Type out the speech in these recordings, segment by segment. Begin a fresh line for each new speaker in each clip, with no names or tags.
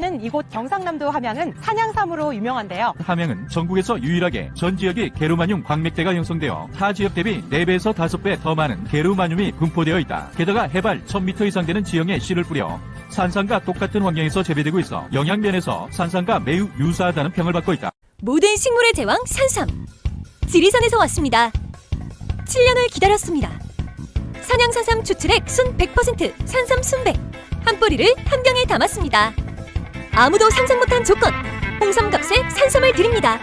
있는 이곳 경상남도 함양은 산양삼으로 유명한데요.
함양은 전국에서 유일하게 전 지역이 게르마늄 광맥대가 형성되어 타 지역 대비 4배에서 5배 더 많은 게르마늄이 분포되어 있다. 게다가 해발 1000m 이상 되는 지형에 씨를 뿌려 산삼과 똑같은 환경에서 재배되고 있어 영양면에서 산삼과 매우 유사하다는 평을 받고 있다.
모든 식물의 제왕 산삼. 지리산에서 왔습니다. 7년을 기다렸습니다. 산양산삼 추출액 순 100% 산삼 순백. 한 뿌리를 한 병에 담았습니다. 아무도 상상 못한 조건. 홍삼값에 산삼을 드립니다.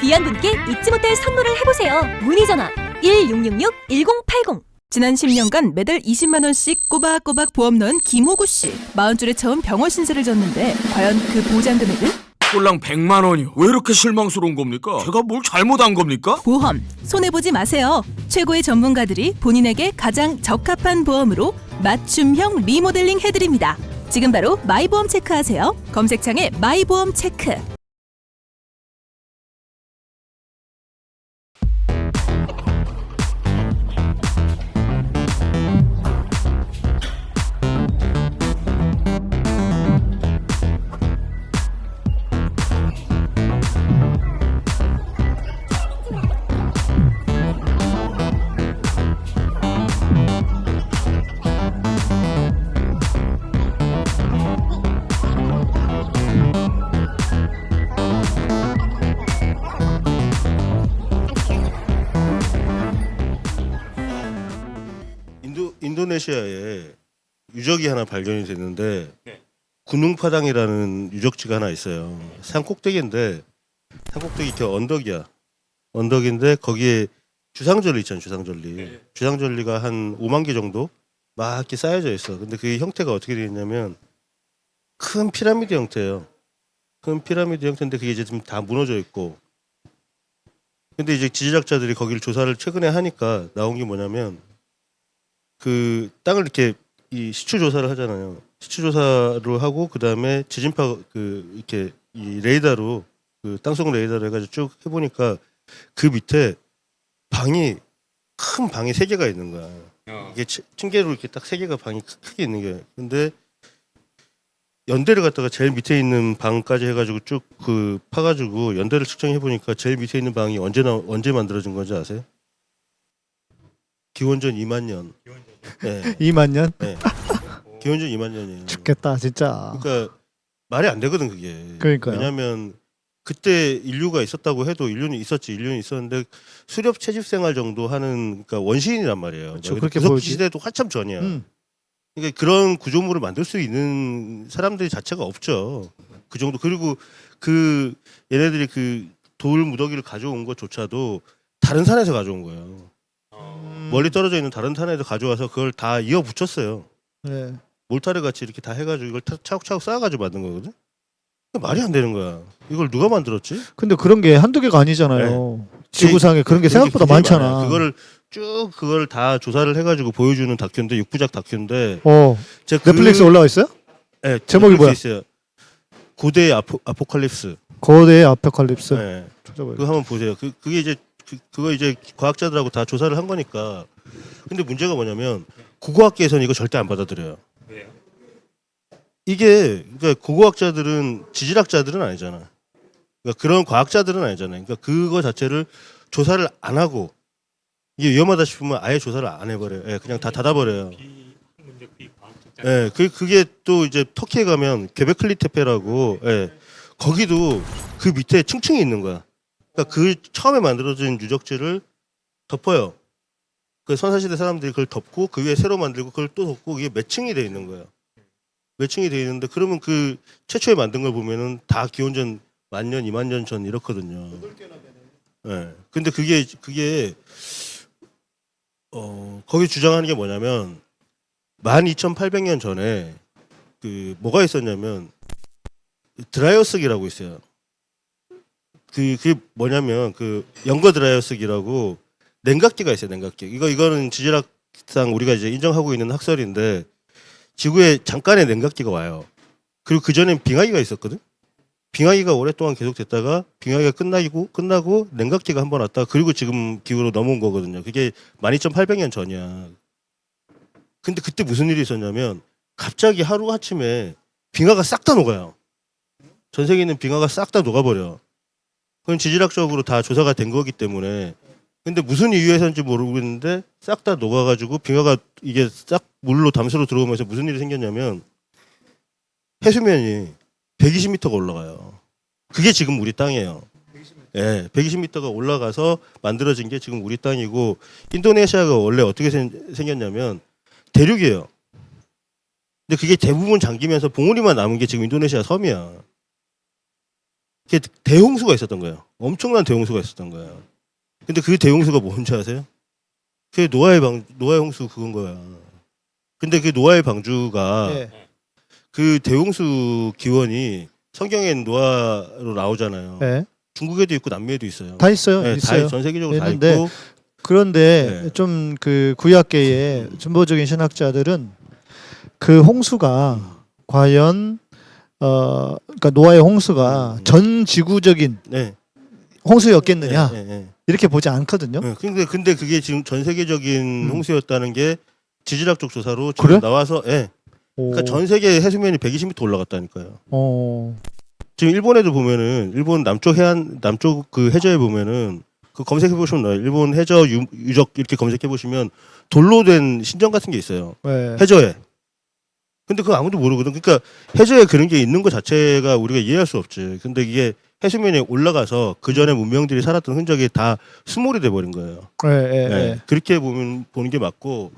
귀한 분께 잊지 못할 선물을 해보세요. 문의 전화 1666-1080.
지난 10년간 매달 20만 원씩 꼬박꼬박 보험 넣은 김호구 씨. 40줄에 처음 병원 신세를 졌는데 과연 그 보장 금액은?
꼴랑 100만 원이요. 왜 이렇게 실망스러운 겁니까? 제가 뭘 잘못한 겁니까?
보험 손해 보지 마세요. 최고의 전문가들이 본인에게 가장 적합한 보험으로 맞춤형 리모델링 해드립니다. 지금 바로 마이보험 체크하세요. 검색창에 마이보험 체크.
인도 인도네시아에 유적이 하나 발견이 됐는데 군웅파당이라는 유적지가 하나 있어요. 산 꼭대기인데 산 꼭대기 이렇게 언덕이야. 언덕인데 거기에 주상절리 있잖아요. 주상절리. 주상절리가 한 5만 개 정도 막 이렇게 쌓여져 있어. 근데 그 형태가 어떻게 되어 있냐면 큰 피라미드 형태예요. 큰 피라미드 형태인데 그게 이제 좀다 무너져 있고. 근데 이제 지질학자들이 거기를 조사를 최근에 하니까 나온 게 뭐냐면 그 땅을 이렇게 이 시추 조사를 하잖아요. 시추 조사로 하고 그 다음에 지진파 그 이렇게 이 레이더로 그 땅속 레이더로 해가지고 쭉 해보니까 그 밑에 방이 큰 방이 세 개가 있는 거야. 이게 치- 층계로 이렇게 딱 세 개가 방이 크- 크게 있는 게. 근데 연대를 갖다가 제일 밑에 있는 방까지 해가지고 쭉 그 파가지고 연대를 측정해 보니까 제일 밑에 있는 방이 언제 나 언제 만들어진 건지 아세요? 기원전 2만 년. 네,
2만 년?
네. 기원전 2만 년이에요.
죽겠다 진짜.
그러니까 말이 안 되거든 그게.
그러니까요.
왜냐하면 그때 인류가 있었다고 해도 인류는 있었지 인류는 있었는데 수렵 채집 생활 정도 하는 그러니까 원시인이란 말이에요.
그렇죠, 그렇게 보이지.
시대도 한참 전이야.
음.
그러니까 그런 구조물을 만들 수 있는 사람들이 자체가 없죠. 그 정도 그리고 그 얘네들이 그 돌 무더기를 가져온 것조차도 다른 산에서 가져온 거예요.
음.
멀리 떨어져 있는 다른 산에서 가져와서 그걸 다 이어 붙였어요.
네.
몰타르 같이 이렇게 다 해가지고 이걸 타- 차곡차곡 쌓아가지고 만든 거거든. 그게 말이 안 되는 거야. 이걸 누가 만들었지?
근데 그런 게 한두 개가 아니잖아요. 지구상에 그런 게
그런 게
생각보다
굉장히
많잖아.
많아요. 그거를 쭉 그걸 다 조사를 해가지고 보여주는 다큐인데 육부작 다큐인데
어
제가 그-
넷플릭스 올라와 있어요?
네,
제목이 뭐야?
있어요. 고대의 아포, 아포칼립스.
거대의 아포칼립스.
네.
찾아봐요.
그거 한번 보세요. 그 그게 이제 그, 그거 이제 과학자들하고 다 조사를 한 거니까. 근데 문제가 뭐냐면 국어학계에서는 이거 절대 안 받아들여요. 이게 그러니까 국어학자들은 지질학자들은 아니잖아. 그러니까 그런 과학자들은 아니잖아요. 그러니까 그거 자체를 조사를 안 하고 이게 위험하다 싶으면 아예 조사를 안 해버려요. 예, 그냥 다 닫아버려요. 예, 그 그게 또 이제 터키에 가면 게베클리테페라고 예, 거기도 그 밑에 층층이 있는 거야. 그러니까 그 처음에 만들어진 유적지를 덮어요. 그 선사시대 사람들이 그걸 덮고 그 위에 새로 만들고 그걸 또 덮고 이게 매층이 돼 있는 거예요. 매층이 돼 있는데 그러면 그 최초에 만든 걸 보면은 다 기원전 만 년, 이만 년 전 이렇거든요. 예. 근데 그게 그게 어 거기 주장하는 게 뭐냐면 12,800년 전에 그 뭐가 있었냐면 드라이어스기라고 있어요. 그 그게 뭐냐면 그 연거 드라이어스기라고 냉각기가 있어요. 냉각기. 이거 이거는 지질학상 우리가 이제 인정하고 있는 학설인데 지구에 잠깐의 냉각기가 와요. 그리고 그 전엔 빙하기가 있었거든. 빙하기가 오랫동안 계속됐다가 빙하기가 끝나고 끝나고 냉각기가 한 번 왔다. 그리고 지금 기후로 넘어온 거거든요. 그게 12,800년 전이야. 근데 그때 무슨 일이 있었냐면 갑자기 하루 아침에 빙하가 싹 다 녹아요. 전 세계에 있는 빙하가 싹 다 녹아버려. 그건 지질학적으로 다 조사가 된 거기 때문에. 근데 무슨 이유에서인지 모르겠는데 싹 다 녹아가지고 빙하가 이게 싹 물로 담수로 들어오면서 무슨 일이 생겼냐면 해수면이 120m가 올라가요. 그게 지금 우리 땅이에요. 예, 120m가 올라가서 만들어진 게 지금 우리 땅이고 인도네시아가 원래 어떻게 생, 생겼냐면 대륙이에요. 근데 그게 대부분 잠기면서 봉우리만 남은 게 지금 인도네시아 섬이야. 대홍수가 있었던 거예요. 엄청난 대홍수가 있었던 거예요. 근데 그 대홍수가 뭔지 아세요? 그게 노아의 방 노아의 홍수 그건 거야. 근데 그 노아의 방주가
예.
그 대홍수 기원이 성경엔 노아로 나오잖아요.
예.
중국에도 있고 남미에도 있어요.
다 있어요.
네, 다
있어요.
전 세계적으로 다
있는데
있고
그런데
네.
좀그 구약계의 진보적인 신학자들은 그 홍수가 과연 어 그러니까 노아의 홍수가
음.
전 지구적인
네.
홍수였겠느냐
네, 네, 네.
이렇게 보지 않거든요.
네, 근데 근데 그게 지금 전 세계적인
음.
홍수였다는 게 지질학적 조사로 지금
그래?
나와서 예.
오.
그러니까 전 세계 해수면이 120m 올라갔다니까요.
어.
지금 일본에도 보면은 일본 남쪽 해안 남쪽 그 해저에 보면은 그 검색해 보시면 나와요. 일본 해저 유, 유적 이렇게 검색해 보시면 돌로 된 신전 같은 게 있어요.
네.
해저에. 근데 그거 아무도 모르거든. 그러니까 해저에 그런 게 있는 것 자체가 우리가 이해할 수 없지. 근데 이게 해수면에 올라가서 그 전에 문명들이 살았던 흔적이 다 수몰이 돼 버린 거예요.
네, 네,
네.
네.
그렇게 보면 보는 게 맞고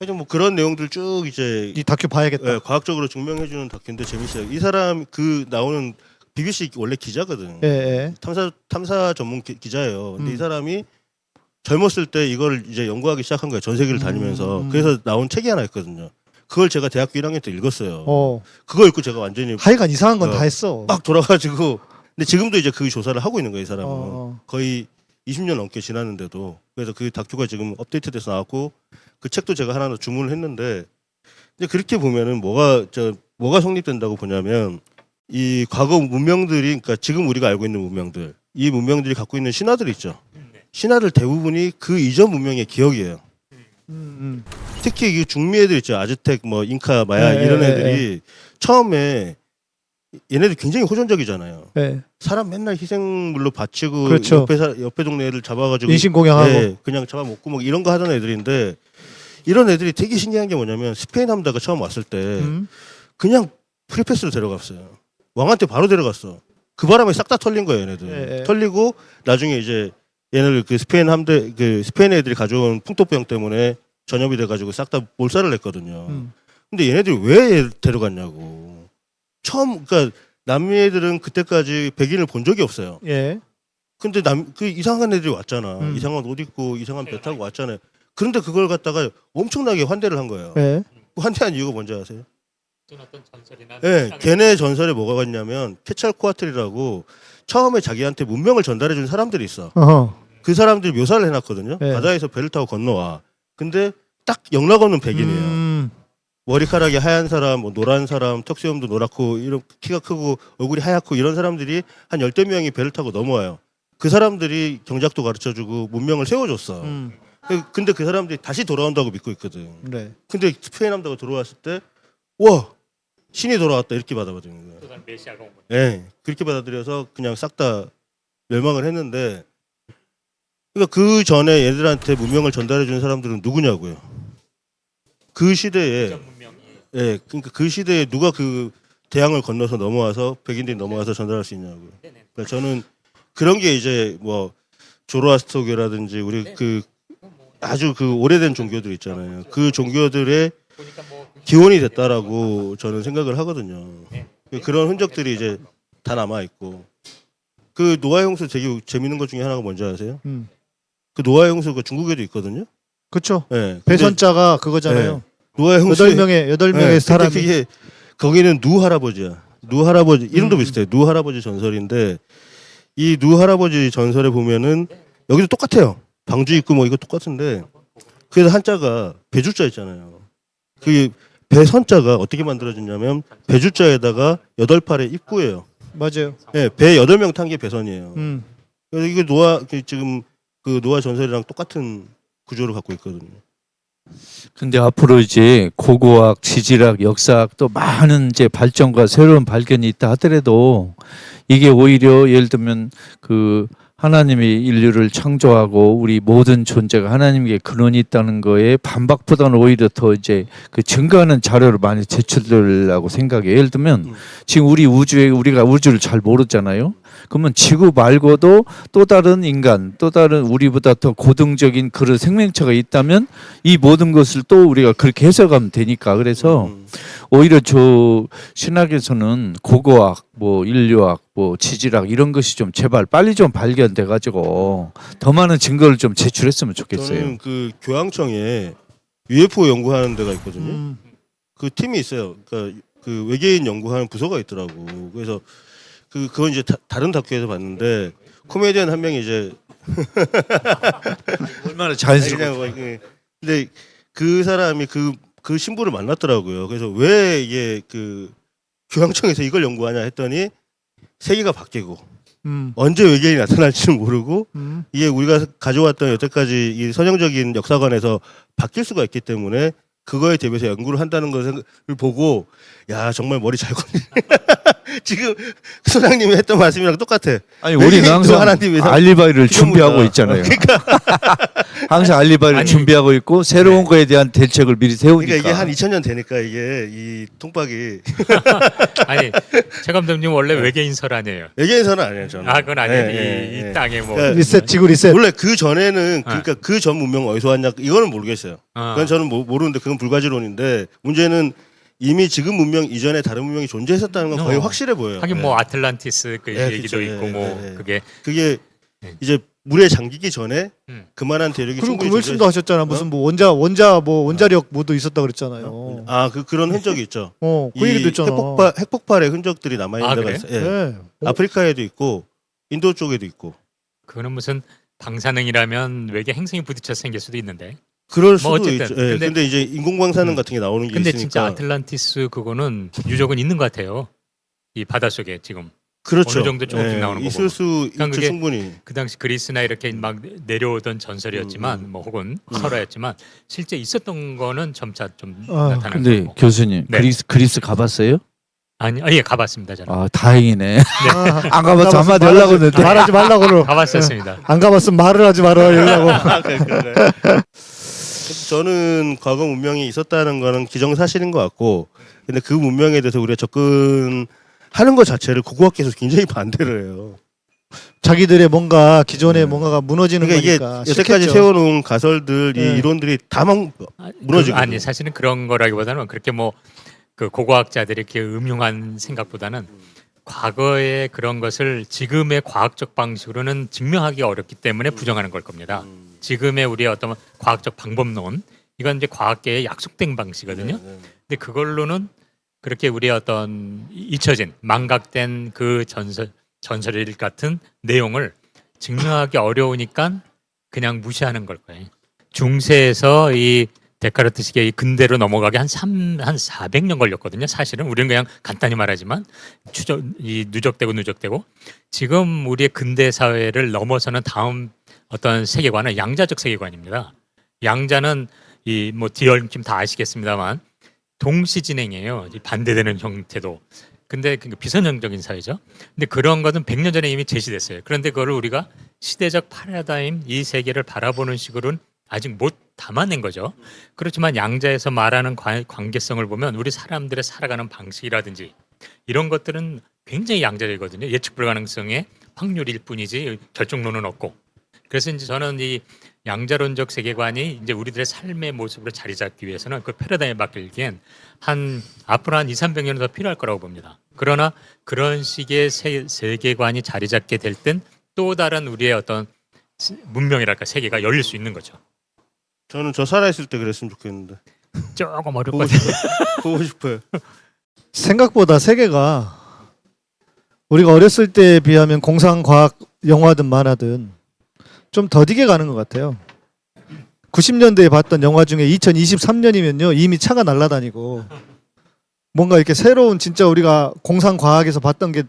하여튼 뭐 그런 내용들 쭉 이제
이 다큐 봐야겠다.
예, 과학적으로 증명해 주는 다큐인데 재밌어요. 이 사람 그 나오는 BBC 원래 기자거든.
예, 예.
탐사 탐사 전문 기, 기자예요. 근데
음.
이 사람이 젊었을 때 이걸 이제 연구하기 시작한 거예요. 전 세계를 다니면서.
음.
그래서 나온 책이 하나 있거든요. 그걸 제가 대학교 1학년 때 읽었어요.
어.
그거 읽고 제가 완전히
하여간 이상한 건다
어.
했어.
막 돌아가지고 근데 지금도 이제 그 조사를 하고 있는 거예요, 이 사람은.
어.
거의 20년 넘게 지났는데도 그래서 그 다큐가 지금 업데이트돼서 나왔고 그 책도 제가 하나 주문을 했는데 이제 그렇게 보면은 뭐가 저 뭐가 성립된다고 보냐면 이 과거 문명들이 그러니까 지금 우리가 알고 있는 문명들 이 문명들이 갖고 있는 신화들 있죠 신화들 대부분이 그 이전 문명의 기억이에요
음,
특히 이 중미 애들 있죠 아즈텍 뭐 잉카 마야
네,
이런
네,
애들이 처음에 얘네들 굉장히 호전적이잖아요
음. 예.
사람 맨날 희생물로 바치고
그렇죠.
옆에 사, 옆에 동네 애들 잡아가지고
인신공양하고.
예, 그냥 잡아먹고 뭐 이런 거 하던 애들인데 이런 애들이 되게 신기한 게 뭐냐면 스페인 함대가 처음 왔을 때
음.
그냥 프리패스로 데려갔어요. 왕한테 바로 데려갔어. 그 바람에 싹 다 털린 거예요, 얘네들.
예, 예.
털리고 나중에 이제 얘네들 그 스페인 함대 그 스페인 애들이 가져온 풍토병 때문에 전염이 돼가지고 싹 다 몰살을 냈거든요.
음.
근데 얘네들이 왜얘 데려갔냐고. 처음 그러니까 남미 애들은 그때까지 백인을 본 적이 없어요.
예.
근데 남 그 이상한 애들이 왔잖아.
음.
이상한 옷 입고 이상한 배 타고 왔잖아요. 그런데 그걸 갖다가 엄청나게 환대를 한 거예요.
예.
그 환대한 이유가 뭔지 아세요? 예, 걔네 전설에 뭐가 있냐면 케찰코아틀이라고 처음에 자기한테 문명을 전달해 준 사람들이 있어.
어허.
그 사람들이 묘사를 해놨거든요.
네.
바다에서 배를 타고 건너와. 근데 딱 영락 없는 백인이에요.
음.
머리카락이 하얀 사람, 뭐 노란 사람, 턱수염도 노랗고 이런 키가 크고 얼굴이 하얗고 이런 사람들이 한 열대 명이 배를 타고 넘어와요. 그 사람들이 경작도 가르쳐주고 문명을 세워줬어.
음.
그- 근데 그 사람들이 다시 돌아온다고 믿고 있거든.
네.
근데 스페인 함대가 들어왔을 때, 와 신이 돌아왔다 이렇게 받아들이는 거예요. 예, 그렇게 받아들여서 그냥 싹 다 멸망을 했는데, 그러니까 그 전에 얘들한테 문명을 전달해 준 사람들은 누구냐고요. 그 시대에, 예, 그러니까 그 시대에 누가 그 대양을 건너서 넘어와서 백인들이 넘어와서 전달할 수 있냐고요. 그러니까 저는 그런 게 이제 뭐 조로아스터교라든지 우리 그 아주 그 오래된 종교들 있잖아요. 그 종교들의 기원이 됐다라고 저는 생각을 하거든요. 그런 흔적들이 이제 다 남아 있고 그 노아 형수 되게 재밌는 것 중에 하나가 뭔지 아세요?
음.
그 노아 형수가 중국에도 있거든요.
그렇죠.
예. 근데
배선자가 그거잖아요.
노아 형수
여덟 명의 여덟 명의 사람이
그게 거기는 누 할아버지야. 누 할아버지 이름도
음.
비슷해. 누 할아버지 전설인데 이 누 할아버지 전설에 보면은 여기도 똑같아요. 방주 있고 뭐 이거 똑같은데 그래서 한자가 배주자 있잖아요. 그 배선자가 어떻게 만들어졌냐면 배주자에다가 여덟 팔의 입구예요.
맞아요.
예, 배 여덟 명 탄 게 배선이에요.
음.
그래서 이게 노아 그 지금 그 노아 전설이랑 똑같은 구조를 갖고 있거든요.
근데 앞으로 이제 고고학, 지질학, 역사학 또 많은 이제 발전과 새로운 발견이 있다 하더라도 이게 오히려 예를 들면 그 하나님이 인류를 창조하고 우리 모든 존재가 하나님께 근원이 있다는 거에 반박보다는 오히려 더 이제 그 증거하는 자료를 많이 제출되려고 생각해요. 예를 들면
음.
지금 우리 우주에 우리가 우주를 잘 모르잖아요. 그러면 지구 말고도 또 다른 인간, 또 다른 우리보다 더 고등적인 그런 생명체가 있다면 이 모든 것을 또 우리가 그렇게 해석하면 되니까 그래서
음.
오히려 저 신학에서는 고고학, 뭐 인류학, 뭐 지질학 이런 것이 좀 제발 빨리 좀 발견돼 가지고 더 많은 증거를 좀 제출했으면 좋겠어요.
저는 그 교황청에 UFO 연구하는 데가 있거든요.
음.
그 팀이 있어요. 그러니까 그 외계인 연구하는 부서가 있더라고. 그래서 그 그건 이제 다, 른 다큐에서 봤는데 코미디언 한 명이 이제
얼마나
그냥 뭐 근데 그 사람이 그그 신부를 만났더라고요. 그래서 왜 이게 그 교황청에서 이걸 연구하냐 했더니 세계가 바뀌고
음.
언제 외계인이 나타날지는 모르고
음.
이게 우리가 가져왔던 여태까지 이 선형적인 역사관에서 바뀔 수가 있기 때문에 그거에 대비해서 연구를 한다는 것을 보고 야 정말 머리 잘 걷네. 지금 소장님이 했던 말씀이랑 똑같아.
아니 우리는 항상
하나님 위해서
알리바이를. 준비하고 있잖아요.
그러니까,
항상 알리바이를
아니,
준비하고 있고 새로운 거에 대한 대책을 미리 세우니까.
그러니까 이게 한 2000년 되니까 이게 이 통박이
아니 최 감독님 원래 외계인설 아니에요.
외계인서는 아니에요 저는.
아 그건 아니에요.
예,
이,
예,
이
예.
땅에 뭐
그러니까
리셋 지구 리셋.
원래 그 전에는 그러니까 그 전 문명 어디서 왔냐 이거는 모르겠어요.
어.
그건 저는 모- 모르는데 그건 불가지론인데 문제는 이미 지금 문명 이전에 다른 문명이 존재했었다는 건 거의
어.
확실해 보여요.
하긴
예.
뭐 아틀란티스 그
예,
얘기도
그쵸.
있고
예,
뭐
예, 예.
그게
그게
네.
이제 물에 잠기기 전에
음.
그만한 대륙이
그럼 그 말씀도 하셨잖아. 무슨 뭐 원자 원자 뭐 원자력 뭐도 있었다 그랬잖아요.
아, 그 그런 흔적이 있죠.
어,
그이
얘기도 있잖아.
핵폭발 핵폭발의 흔적들이 남아 있는
아,
데가? 있어요. 예.
네. 어,
아프리카에도 있고 인도 쪽에도 있고.
그거는 무슨 방사능이라면 외계 행성이 부딪혀서 생길 수도 있는데.
그럴 수도
어쨌든.
있죠. 예.
근데-
근데, 이제 인공방사능
음.
같은 게 나오는 게
근데
있으니까.
진짜 아틀란티스 그거는 유적은 있는 것 같아요. 이 바닷속에 지금
그렇죠.
어느 정도 조금씩 나오는 거
있을. 수
그러니까
있죠
그게
충분히.
그 당시 그리스나 이렇게 막 내려오던 전설이었지만
음, 음.
뭐 혹은 설화였지만 실제 있었던 거는 점차 좀
아,
나타나는
근데
거고.
교수님
네.
그리스 그리스 가봤어요?
아니 아, 예 가봤습니다 저는
아 다행이네.
아,
안 가봐서 한마디 하려고 했는데.
말하지 말라고.
가봤었습니다.
안 가봤으면 말을 하지 말아 이러려고.
아, 그래. 저는 과거 문명이 있었다는 거는 기정사실인 것 같고, 근데 그 문명에 대해서 우리가 접근하는 것 자체를 고고학계에서 굉장히 반대를 해요.
자기들의 뭔가 기존의
네.
뭔가가 무너지는
그러니까 이게
거니까.
여태까지
싫겠죠.
세워놓은 가설들, 이
네.
이론들이 다 막,
아,
무너지거든요.
그, 아니 사실은 그런 거라기보다는 그렇게 뭐 그 고고학자들이 이렇게 음흉한 생각보다는 과거의 그런 것을 지금의 과학적 방식으로는 증명하기 어렵기 때문에 부정하는 걸 겁니다.
음.
지금의 우리의 어떤 과학적 방법론 이건 이제 과학계의 약속된 방식이거든요.
네, 네.
근데 그걸로는 그렇게 우리의 어떤 잊혀진 망각된 그 전설 전설일 같은 내용을 증명하기 어려우니까 그냥 무시하는 걸 거예요. 중세에서 이 데카르트식의 이 근대로 넘어가게 한 3, 한 400년 걸렸거든요. 사실은 우리는 그냥 간단히 말하지만 추적, 이 누적되고 누적되고 지금 우리의 근대 사회를 넘어서는 다음 어떤 세계관은 양자적 세계관입니다. 양자는 이 뭐 디얼킴 다 아시겠습니다만 동시 진행이에요. 이 반대되는 형태도. 근데 그 비선형적인 사회죠. 근데 그런 것은 100년 전에 이미 제시됐어요. 그런데 그거를 우리가 시대적 파라다임 이 세계를 바라보는 식으로는 아직 못 담아낸 거죠. 그렇지만 양자에서 말하는 관- 관계성을 보면 우리 사람들의 살아가는 방식이라든지 이런 것들은 굉장히 양자적이거든요. 예측 불가능성의 확률일 뿐이지 결정론은 없고. 그래서 이제 저는 이 양자론적 세계관이 이제 우리들의 삶의 모습으로 자리 잡기 위해서는 그 패러다임에 바뀌기엔 한 앞으로 한 2, 300년은 더 필요할 거라고 봅니다. 그러나 그런 식의 세, 세계관이 자리 잡게 될 땐 또 다른 우리의 어떤 시- 문명이랄까 세계가 열릴 수 있는 거죠.
저는 저 살아있을 때 그랬으면 좋겠는데.
조금
보고 싶어요. 보고 싶어요.
생각보다 세계가 우리가 어렸을 때에 비하면 공상 과학 영화든 만화든 좀 더디게 가는 것 같아요. 90년대에 봤던 영화 중에 2023년이면요 이미 차가 날아다니고 뭔가 이렇게 새로운 진짜 우리가 공상 과학에서 봤던 게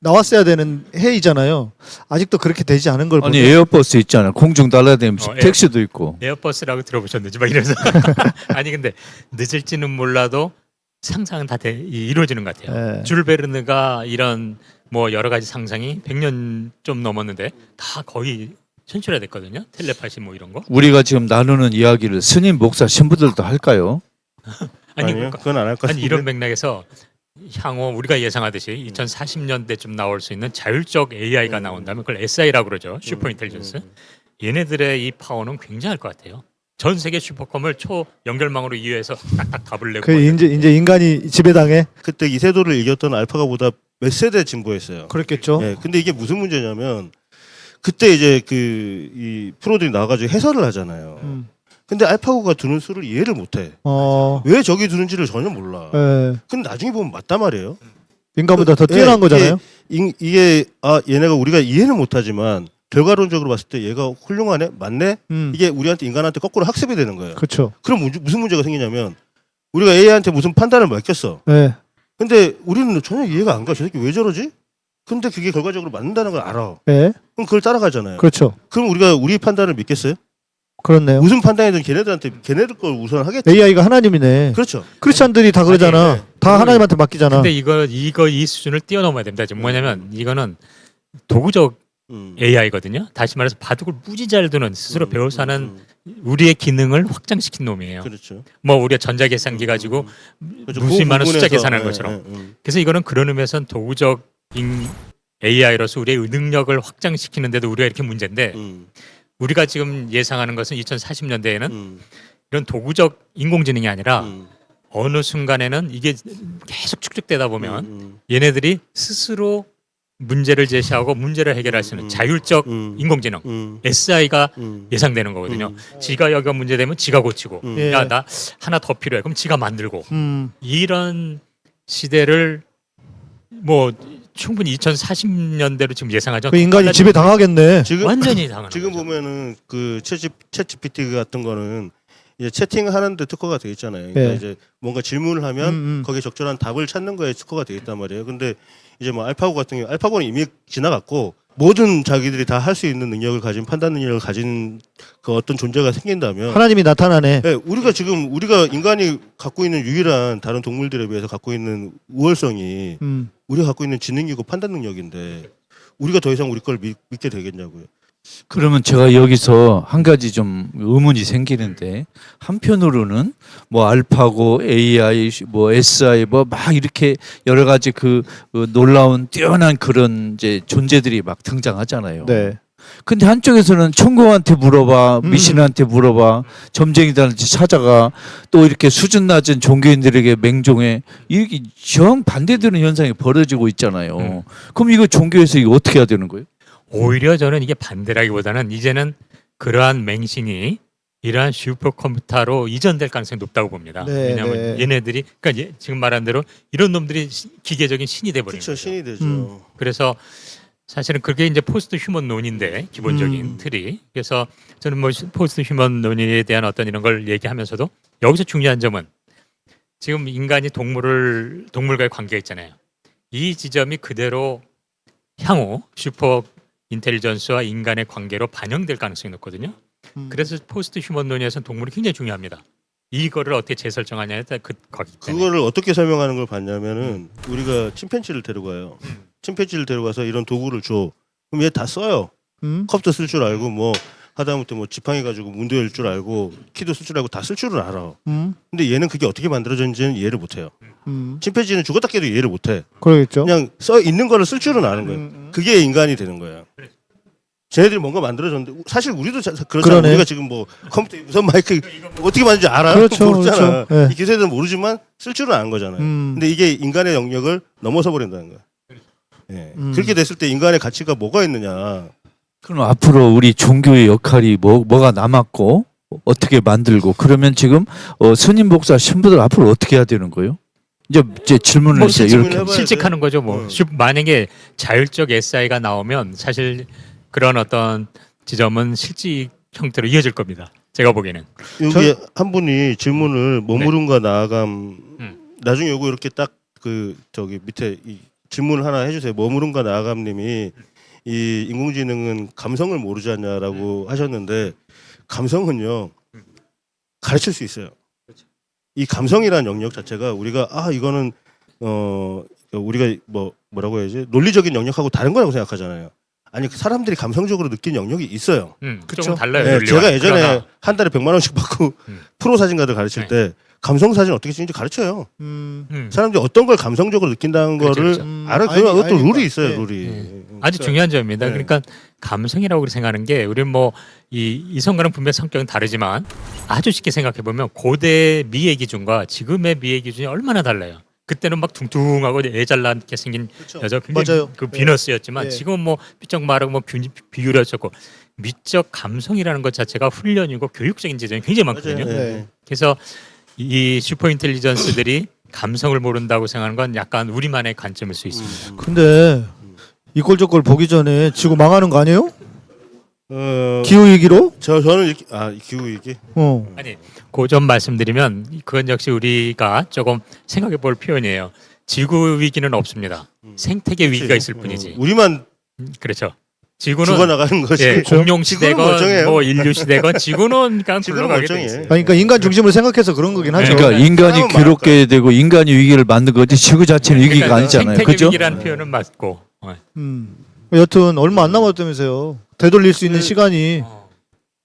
나왔어야 되는 해이잖아요. 아직도 그렇게 되지 않은 걸
아니
보면
에어버스 있잖아. 공중 날아다니면서
어, 에어-
택시도 있고.
에어버스라고 들어보셨는지 막 이래서 아니 근데 늦을지는 몰라도 상상은 다 돼, 이- 이루어지는 것 같아요.
예.
줄 베르느가 이런 뭐 여러 가지 상상이 100년 좀 넘었는데 다 거의 현실화됐거든요. 텔레파시 뭐 이런 거.
우리가 지금 나누는 이야기를 스님 목사 신부들도 할까요?
아니
아니요,
그러니까
그건 안 할 것
아니
같은데.
이런 맥락에서 향후 우리가 예상하듯이 2040년대쯤 나올 수 있는 자율적 AI가
음.
나온다면 그걸 SI라고 그러죠. 슈퍼 인텔리전스. 얘네들의 이 파워는 굉장할 것 같아요. 전 세계 슈퍼컴을 초 연결망으로 이용해서 딱딱 답을 내고 그뭐
이제 이제 인간이 지배당해
그때 이세돌을 이겼던 알파가 보다 몇 세대 진보했어요.
그렇겠죠.
예, 근데 이게 무슨 문제냐면 그때 이제 그 이 프로들이 나와가지고 해설을 하잖아요.
음.
근데 알파고가 두는 수를 이해를 못해.
어.
왜 저기 두는지를 전혀 몰라.
예.
근데 나중에 보면 맞단 말이에요.
인간보다 더
예,
뛰어난
이게-
거잖아요.
이, 이게 아 얘네가 우리가 이해는 못하지만 결과론적으로 봤을 때 얘가 훌륭하네, 맞네.
음.
이게 우리한테 인간한테 거꾸로 학습이 되는 거예요.
그렇죠.
그럼 문제- 무슨 문제가 생기냐면 우리가 AI한테 무슨 판단을 맡겼어.
예.
근데 우리는 전혀 이해가 안 가. 저 새끼 왜 저러지? 근데 그게 결과적으로 맞는다는 걸 알아.
예.
그럼 그걸 따라가잖아요.
그렇죠.
그럼 우리가 우리 판단을 믿겠어요?
그렇네요.
무슨 판단이든 걔네들한테 걔네들 걸 우선 하겠지.
AI가 하나님이네.
그렇죠.
크리스찬들이 다 그러잖아.
아니, 네.
다
그걸-
하나님한테 맡기잖아.
근데 이거 이거 이 수준을 뛰어넘어야 됩니다. 지금 뭐냐면 이거는 도구적
음.
AI거든요. 다시 말해서 바둑을 무지 잘 두는 스스로
음,
배워서 하는
음,
우리의 기능을 확장시킨 놈이에요.
그렇죠.
뭐 우리가 전자 계산기 가지고
그렇죠.
무수히
그
많은 숫자 계산하는
예,
것처럼.
예, 음.
그래서 이거는 그런 의미에서는 도구적인 AI로서 우리의 능력을 확장시키는데도 우리가 이렇게 문제인데
음,
우리가 지금 예상하는 것은 2040년대에는
음,
이런 도구적 인공지능이 아니라
음,
어느 순간에는 이게 계속 축적되다 보면
음,
얘네들이 스스로 문제를 제시하고 문제를 해결할 수 있는
음.
자율적
음,
인공지능
음,
SI가
음,
예상되는 거거든요.
음,
지가 여기가 문제되면 지가 고치고
음.
예.
야나 하나 더 필요해 그럼 지가 만들고
음.
이런 시대를 뭐 충분히 2040년대로 지금 예상하죠.
그 인간이 지배 당하겠네.
지금
완전히 당하는
지금
거죠.
보면은 그 채집 채찌PT 같은 거는 이제 채팅하는데 특허가 돼 있잖아요. 그러니까
예.
이제 뭔가 질문을 하면
음, 음.
거기에 적절한 답을 찾는 거에 특허가 돼 있단 말이에요. 근데 이제 뭐 알파고 같은 경우 알파고는 이미 지나갔고 모든 자기들이 다 할 수 있는 능력을 가진 판단 능력을 가진 그 어떤 존재가 생긴다면
하나님이 나타나네.
네, 우리가 지금 우리가 인간이 갖고 있는 유일한 다른 동물들에 비해서 갖고 있는 우월성이
음.
우리가 갖고 있는 지능이고 판단 능력인데 우리가 더 이상 우리 걸 믿, 믿게 되겠냐고요.
그러면 제가 여기서 한 가지 좀 의문이 생기는데 한편으로는 뭐 알파고 AI 뭐 SI 뭐 막 이렇게 여러 가지 그 어, 놀라운 뛰어난 그런 이제 존재들이 막 등장하잖아요.
네.
근데 한쪽에서는 천공한테 물어봐,
음.
미신한테 물어봐, 점쟁이들한테 찾아가, 또 이렇게 수준 낮은 종교인들에게 맹종해, 이게 정 반대되는 현상이 벌어지고 있잖아요.
음.
그럼 이거 종교에서 이거 어떻게 해야 되는 거예요?
오히려 저는 이게 반대라기보다는 이제는 그러한 맹신이 이러한 슈퍼컴퓨터로 이전될 가능성이 높다고 봅니다.
네,
왜냐하면
네.
얘네들이 그러니까 예- 지금 말한 대로 이런 놈들이 시- 기계적인 신이 돼 버리는
그렇죠,
거죠.
신이 되죠.
음.
그래서 사실은 그게 이제 post human 논의인데 기본적인
음.
틀이 그래서 저는 뭐 시- post human 논의에 대한 어떤 이런 걸 얘기하면서도 여기서 중요한 점은 지금 인간이 동물을 동물과의 관계가 있잖아요. 이 지점이 그대로 향후 super intelligence와 인간의 관계로 반영될 가능성이 높거든요.
음.
그래서 post human 논의에서는 동물이 굉장히 중요합니다. 이거를 어떻게 재설정하냐에 따라 그 거기 때문에.
그거를 어떻게 설명하는 걸 봤냐면은 우리가 침팬지를 데려가요.
음.
침팬지를 데려가서 이런 도구를 줘. 그럼 얘 다 써요.
음.
컵도 쓸 줄 알고 뭐 하다못해 뭐 지팡이 가지고 문도 열 줄 알고 키도 쓸 줄 알고 다 쓸 줄은 알아.
음. 근데
얘는 그게 어떻게 만들어졌는지는 이해를 못해요.
음.
침팬지는 죽었다 깨도 이해를 못해.
그러겠죠.
그냥 써 있는 거를 쓸 줄은 아는 거예요.
음, 음.
그게 인간이 되는 거예요. 쟤네들이 뭔가 만들어졌는데 사실 우리도 자- 그렇잖아.
그러네.
우리가 지금 뭐 컴퓨터 무선 마이크 어떻게 만드는지 알아?
그렇죠,
모르잖아.
그렇죠. 예.
이 기세들은 모르지만 쓸 줄은 아는 거잖아요.
음.
근데 이게 인간의 영역을 넘어서 버린다는 거야. 예.
음.
그렇게 됐을 때 인간의 가치가 뭐가 있느냐?
그럼 앞으로 우리 종교의 역할이 뭐, 뭐가 남았고, 어떻게 만들고, 그러면 지금, 어, 스님 목사 신부들 앞으로 어떻게 해야 되는 거예요? 이제, 이제 질문을
뭐
이제
질문을
이렇게.
실직하는 거죠. 뭐
어.
슈- 만약에 자율적 SI가 나오면 사실 그런 어떤 지점은 실직 형태로 이어질 겁니다. 제가 보기에는.
여기 한 분이 질문을 머무름과 나아감
음.
나중에 요거 이렇게 딱 그 저기 밑에 이 질문을 하나 해주세요. 머무른가 나아감님이 이 인공지능은 감성을 모르지 않냐라고 하셨는데 감성은요 가르칠 수 있어요. 이 감성이라는 영역 자체가 우리가 아 이거는 어 우리가 뭐 뭐라고 해야지 논리적인 영역하고 다른 거라고 생각하잖아요. 아니 그 사람들이 감성적으로 느낀 영역이 있어요.
음,
그쵸.
조금 달라요.
네. 제가 예전에
그러나
한 달에 100만 원씩 받고
음.
프로 사진가들 가르칠
네.
때 감성 사진 어떻게 찍는지 가르쳐요.
음.
음,
사람들이 어떤 걸 감성적으로 느낀다는
그렇죠,
거를
그렇죠.
음,
알아. 그
알기-
어떤. 룰이 있어요.
네.
룰이.
네. 아주
그러니까
중요한 점입니다.
네.
그러니까 감성이라고 생각하는 게 우리는 뭐 이 이성과는 분명 성격은 다르지만 아주 쉽게 생각해 보면 고대 미의 기준과 지금의 미의 기준이 얼마나 달라요. 그때는 막 둥둥하고 애잘나게 생긴
그렇죠.
여자 굉장히
맞아요.
그
네.
비너스였지만
네.
지금 뭐 삐쩍 마르고 뭐 비- 비율이었고 미적 감성이라는 것 자체가 훈련이고 교육적인 지점이 굉장히 많거든요.
네.
네.
그래서 이 슈퍼 인텔리전스들이 감성을 모른다고 생각하는 건 약간 우리만의 관점일 수 있습니다.
음.
근데 이꼴 저꼴 보기 전에 지구 망하는 거 아니에요?
어,
기후 위기로?
저 저는 이렇게 아 기후 위기.
어.
아니 그점 말씀드리면 그건 역시 우리가 조금 생각해 볼 표현이에요. 지구 위기는 없습니다. 생태계 위기가 있을 뿐이지.
어, 우리만
음, 그렇죠. 지구는
죽어 나가는 것이.
예, 공룡
지구는
시대건. 뭐 인류 시대건 지구는 그냥
지구는
굴러가게.
아니, 그러니까 인간 중심으로 생각해서 그런 거긴 하죠.
그러니까 인간이
싸움은
괴롭게 되고 인간이 위기를 만든 거지 지구 자체는 위기가
그러니까
아니잖아요.
생태계
그죠?
위기라는 표현은 맞고. 어.
음. 여튼 얼마 안 남았다면서요. 되돌릴 수 있는
그-
시간이
어.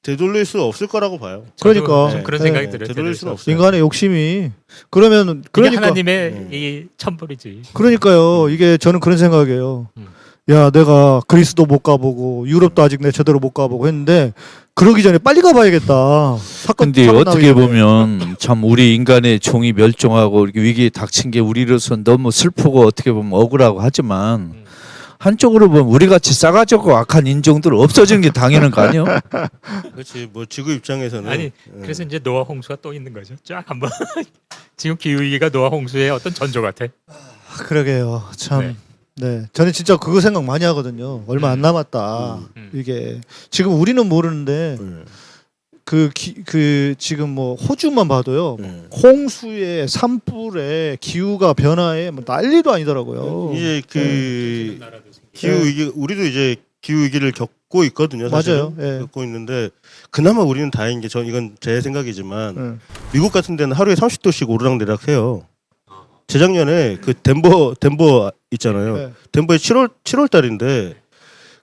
되돌릴 수 없을 거라고 봐요.
그러니까.
좀 그런
네.
생각이
네,
들어요.
되돌릴 수는 없어요.
인간의 욕심이 그러면 그러니까
하나님의
음.
이 천벌이지.
그러니까요. 이게 저는 그런 생각이에요.
음.
야, 내가 그리스도 못 가보고 유럽도 아직 내 제대로 못 가보고 했는데 그러기 전에 빨리 가봐야겠다. 사건
근데 어떻게. 보면 참 우리 인간의 종이 멸종하고 이렇게 위기에 닥친 게 우리로서는 너무 슬프고 어떻게 보면 억울하고 하지만
음.
한쪽으로 보면 우리 같이 싸가지고 악한 인종들 없어지는 게 당연한 거 아니에요?
그렇지. 뭐 지구 입장에서는
아니,
예.
그래서 이제 노아 홍수가 또 있는 거죠. 쫙 한번 지금 기후 위기가 노아 홍수의 어떤 전조 같아.
그러게요. 참.
네.
네. 저는 진짜 그거 생각 많이 하거든요. 얼마 안 남았다.
음.
이게 지금 우리는 모르는데
예.
그, 기, 그 지금 뭐 호주만 봐도요.
예.
홍수에 산불에 기후가 변화에 뭐 난리도 아니더라고요.
이제 그
네.
기후 위기 우리도 이제 기후 위기를 겪고 있거든요. 사실은.
맞아요. 예.
겪고 있는데 그나마 우리는 다행인 게 전 이건 제 생각이지만
예.
미국 같은 데는 하루에 30도씩 오르락 내리락 해요. 재작년에 그 덴버 덴버 있잖아요.
예.
덴버에 7월 7월 달인데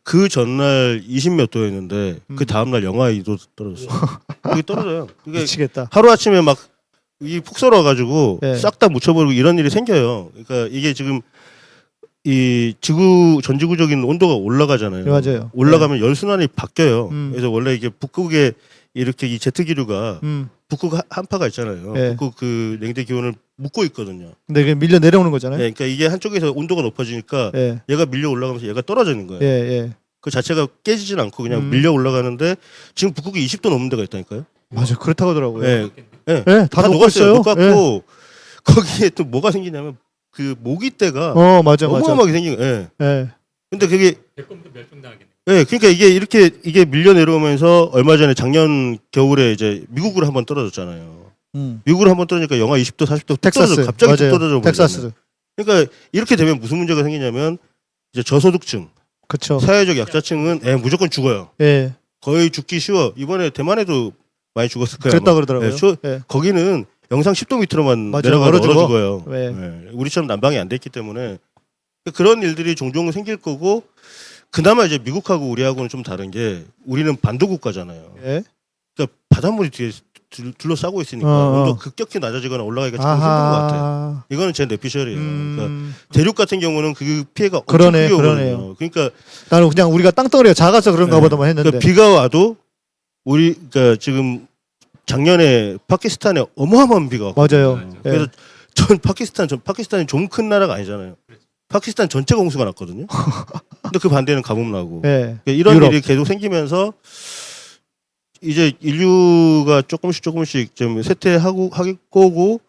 그 전날 20몇 도였는데
음.
그 다음 날 영하 2도 떨어졌어. 그게 떨어져요. 그게
미치겠다.
하루 아침에 막이푹 썰어가지고
네.
싹다 묻혀버리고 이런 일이 생겨요. 그러니까 이게 지금 이 지구 전지구적인 온도가 올라가잖아요.
네, 맞아요.
올라가면 열 순환이 바뀌어요.
음.
그래서 원래 이게 북극에 이렇게 이 제트 기류가
음.
북극 하- 한파가 있잖아요.
네.
북극 그 냉대 기온을 묶고 있거든요.
근데 이게 밀려 내려오는 거잖아요.
네, 그러니까 이게 한쪽에서 온도가 높아지니까
예.
얘가 밀려 올라가면서 얘가 떨어지는 거예요.
예, 예.
그 자체가 깨지진 않고 그냥
음.
밀려 올라가는데 지금 북극이 20도 넘는 데가 있다니까요.
맞아. 그렇다고 하더라고요.
예,
예,
다,
다, 녹았어요.
녹았고 거기에 또 뭐가 생기냐면 그 모기 떼가
어, 맞아, 맞아.
어마어마하게 생긴 거예요. 예.
예.
근데 그게
백곰도 멸종당하겠네.
예, 그러니까 이게 이렇게 이게 밀려 내려오면서 얼마 전에 작년 겨울에 이제 미국으로 한번 떨어졌잖아요.
음.
미국으로 한번 떨어지니까 영하 20도, 40도
텍사스.
떨어져 갑자기 뚝
맞아요.
떨어져 버리잖아요.
텍사스.
그러니까 이렇게 되면 무슨 문제가 생기냐면 이제 저소득층,
그렇죠.
사회적 약자층은 예, 무조건 죽어요.
예.
거의 죽기 쉬워. 이번에 대만에도 많이 죽었을 거예요.
그랬다
아마.
그러더라고요.
예, 저-
예.
거기는 영상 10도 밑으로만
맞아요.
내려가도
얼어
얼어
죽어.
죽어요.
네.
예, 우리처럼 난방이 안 됐기 때문에 그런 일들이 종종 생길 거고 그나마 이제 미국하고 우리하고는 좀 다른 게 우리는 반도 국가잖아요.
예.
그러니까 바닷물이 뒤에 둘- 둘러싸고 있으니까
어, 어.
온도 급격히 낮아지거나 올라가기가 참 힘든 것 같아요. 이거는 제 내피셜이에요. 그러니까
음.
대륙 같은 경우는 그 피해가 엄청
그러네,
오거든요.
그러네요.
그러니까
나는 그냥 우리가 땅덩어리가 작아서 그런가
네.
보다만 했는데.
그러니까 비가 와도 우리 그러니까 지금 작년에 파키스탄에 어마어마한 비가 왔고
맞아요. 예.
그래서 전 파키스탄 전 파키스탄이 좀 큰 나라가 아니잖아요. 파키스탄 전체가 홍수가 났거든요. 근데 그 반대는 가뭄 나고
예.
그러니까 이런
유럽.
일이 계속 생기면서 이제 인류가 조금씩 조금씩 좀 쇠퇴하고 하길 거고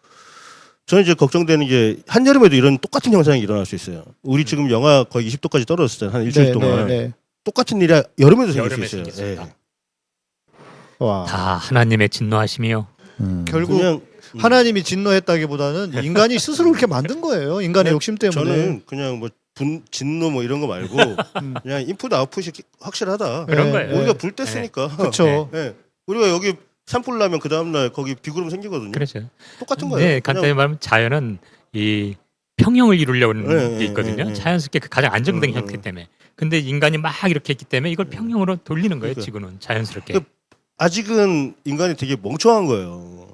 저는 이제 걱정되는 게 한여름에도 이런 똑같은 현상이 일어날 수 있어요. 우리 지금 영하 거의 20도까지 떨어졌잖아요. 한 일주일
네,
동안
네, 네.
똑같은 일이 여름에도 생길
여름에
수 있어요. 예.
와.
다 하나님의 진노하심이요.
음.
결국
그냥 음,
하나님이 진노했다기보다는 인간이 스스로 그렇게 만든 거예요. 인간의 욕심 때문에.
저는 그냥 뭐 분 진노 뭐 이런 거 말고
음.
그냥 인풋 아웃풋이 확실하다.
그런
네,
거예요.
우리가
네.
불때 쓰니까.
그렇죠.
예. 우리가 여기 산불 나면 그 다음 날 거기 비구름 생기거든요.
그렇죠.
똑같은 거예요.
네, 간단히 말하면 자연은 이 평형을 이루려고 하는
네,
게
네,
있거든요.
네, 네.
자연스럽게 그 가장 안정된
음,
형태
음.
때문에. 근데 인간이 막 이렇게 했기 때문에 이걸 평형으로 돌리는 거예요.
그러니까.
지구는 자연스럽게.
그- 아직은 인간이 되게 멍청한 거예요.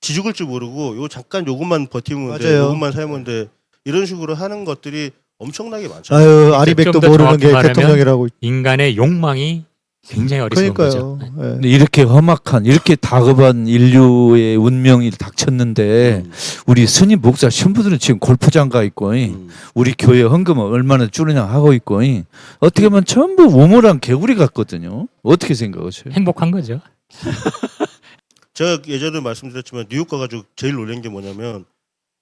지죽을 줄 모르고 요 잠깐 요것만 버티면 돼,
맞아요.
요것만 살면 돼 이런 식으로 하는 것들이 엄청나게 많죠.
아유 아리백도
좀더
모르는 게 대통령이라고.
인간의 욕망이 굉장히 어리석은
그러니까요.
거죠.
예.
근데 이렇게 험악한 이렇게 다급한 인류의 운명이 닥쳤는데
음,
우리 스님 목사 신부들은 지금 골프장 가 있고 이
음.
우리 교회 헌금을 얼마나 줄이냐 하고 있고 이 어떻게 보면 전부 우물한 개구리 같거든요. 어떻게 생각하세요?
행복한 거죠.
제가 예전에 말씀드렸지만 뉴욕 가가지고 제일 놀란 게 뭐냐면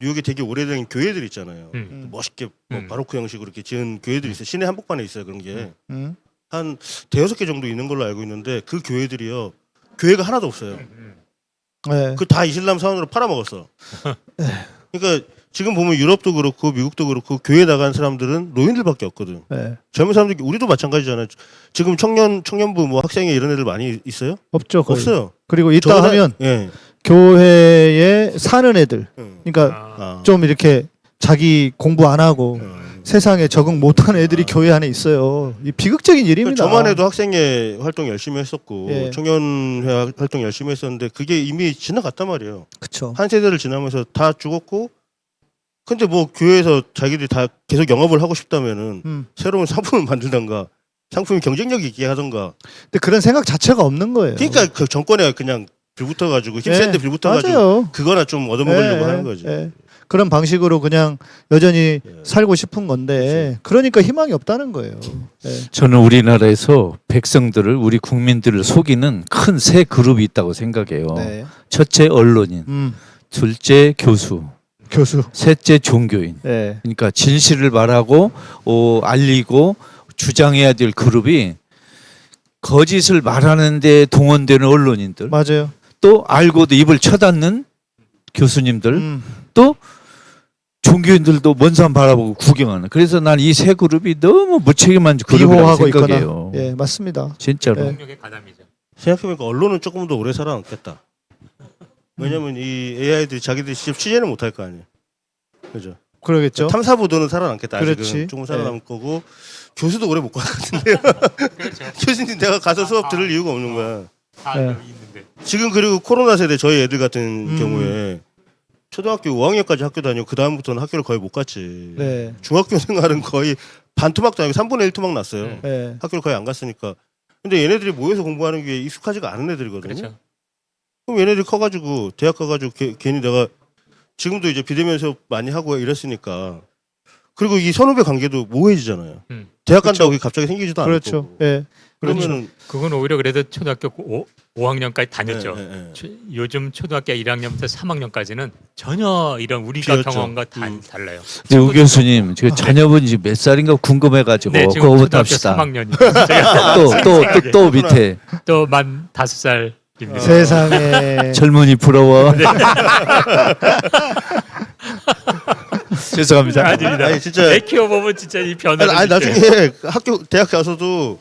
뉴욕에 되게 오래된 교회들 있잖아요.
음.
멋있게 뭐
음.
바로크 형식으로 이렇게 지은 교회들이 있어요. 시내 한복판에 있어요 그런 게.
음.
한 대여섯 개 정도 있는 걸로 알고 있는데 그 교회들이요 교회가 하나도 없어요.
예.
그다 이슬람 사원으로 팔아먹었어. 그러니까 지금 보면 유럽도 그렇고 미국도 그렇고 교회 나간 사람들은 노인들밖에 없거든.
예.
젊은 사람들 우리도 마찬가지잖아요. 지금 청년 청년부 뭐 학생회 이런 애들 많이 있어요?
없죠 거의.
없어요.
그리고 있다 하면
예.
교회에 사는 애들.
음.
그러니까
아,
아.
좀 이렇게 자기 공부 안 하고
음.
세상에 적응 못하는 애들이 교회 안에 있어요. 이 비극적인 일입니다.
저만 해도 학생회 활동 열심히 했었고
예.
청년회 활동 열심히 했었는데 그게 이미 지나갔단 말이에요.
그쵸.
한 세대를 지나면서 다 죽었고 근데 뭐 교회에서 자기들이 다 계속 영업을 하고 싶다면은
음.
새로운 상품을 만들던가 상품이 경쟁력 있게 하던가
근데 그런 생각 자체가 없는 거예요.
그러니까 그 정권에 그냥 빌붙어 가지고 힘센데
예,
빌붙어 가지고. 그거나 좀 얻어먹으려고
예,
하는 거지.
예. 그런 방식으로 그냥 여전히
예.
살고 싶은 건데 그러니까 희망이 없다는 거예요. 예.
저는 우리나라에서 백성들을 우리 국민들을 속이는 큰 세 그룹이 있다고 생각해요.
네.
첫째 언론인,
음,
둘째 교수,
교수.
셋째 종교인.
예.
그러니까 진실을 말하고 어, 알리고 주장해야 될 그룹이 거짓을 말하는데 동원되는 언론인들,
맞아요.
또 알고도 입을 쳐닫는 교수님들,
음,
또 종교인들도 먼 산 바라보고 구경하는. 그래서 난 이 세 그룹이 너무 무책임한 그룹이라고
비호하고
생각해요.
있거나. 예, 맞습니다.
진짜로.
예.
생각해보니까 언론은 조금 더 오래 살아남겠다. 왜냐면 이 AI들이 자기들이 직접 취재는 못할 거 아니에요. 그죠?
그러겠죠.
탐사 보도는 살아남겠다.
그렇지.
조금
네.
살아남을 거고 교수도 오래 못 갈 것 같은데요.
그렇죠.
교수님 내가 가서 수업 들을 이유가 없는 거야.
다
네.
여기 있는데.
지금 그리고 코로나 세대 저희 애들 같은
음.
경우에 초등학교 5학년까지 학교 다니고 그 다음부터는 학교를 거의 못 갔지.
네.
중학교 생활은 거의 반 토막도 아니고 3분의 1 토막 났어요.
음.
예.
학교를 거의 안 갔으니까. 근데 얘네들이 모여서 공부하는 게 익숙하지가 않은 애들이거든요.
그렇죠.
그럼 얘네들이 커가지고 대학 가가지고 게- 괜히 내가 지금도 이제 비대면 수업 많이 하고 이랬으니까 그리고 이 선후배 관계도 모호해지잖아요.
음.
대학 간다고 갑자기 생기지도 않을
그렇죠.
거고.
예.
그러면은
그건 오히려 그래도 초등학교 5, 5학년까지 다녔죠.
네, 네, 네.
초- 요즘 초등학교 1학년부터 3학년까지는 전혀 이런 우리가
비었죠.
경험과 다
음.
달라요.
근데 우 교수님, 그 자녀분이 지금 몇 살인가 궁금해가지고
네, 지금
그거부터 합시다.
3학년이 제가
또또또 또 밑에
또 만 다섯 살입니다.
세상에.
젊은이 부러워. 죄송합니다.
아닙니다.
아니 진짜
애 키워보면 진짜 이 변화를
아니, 아니. 나중에 학교 대학 가서도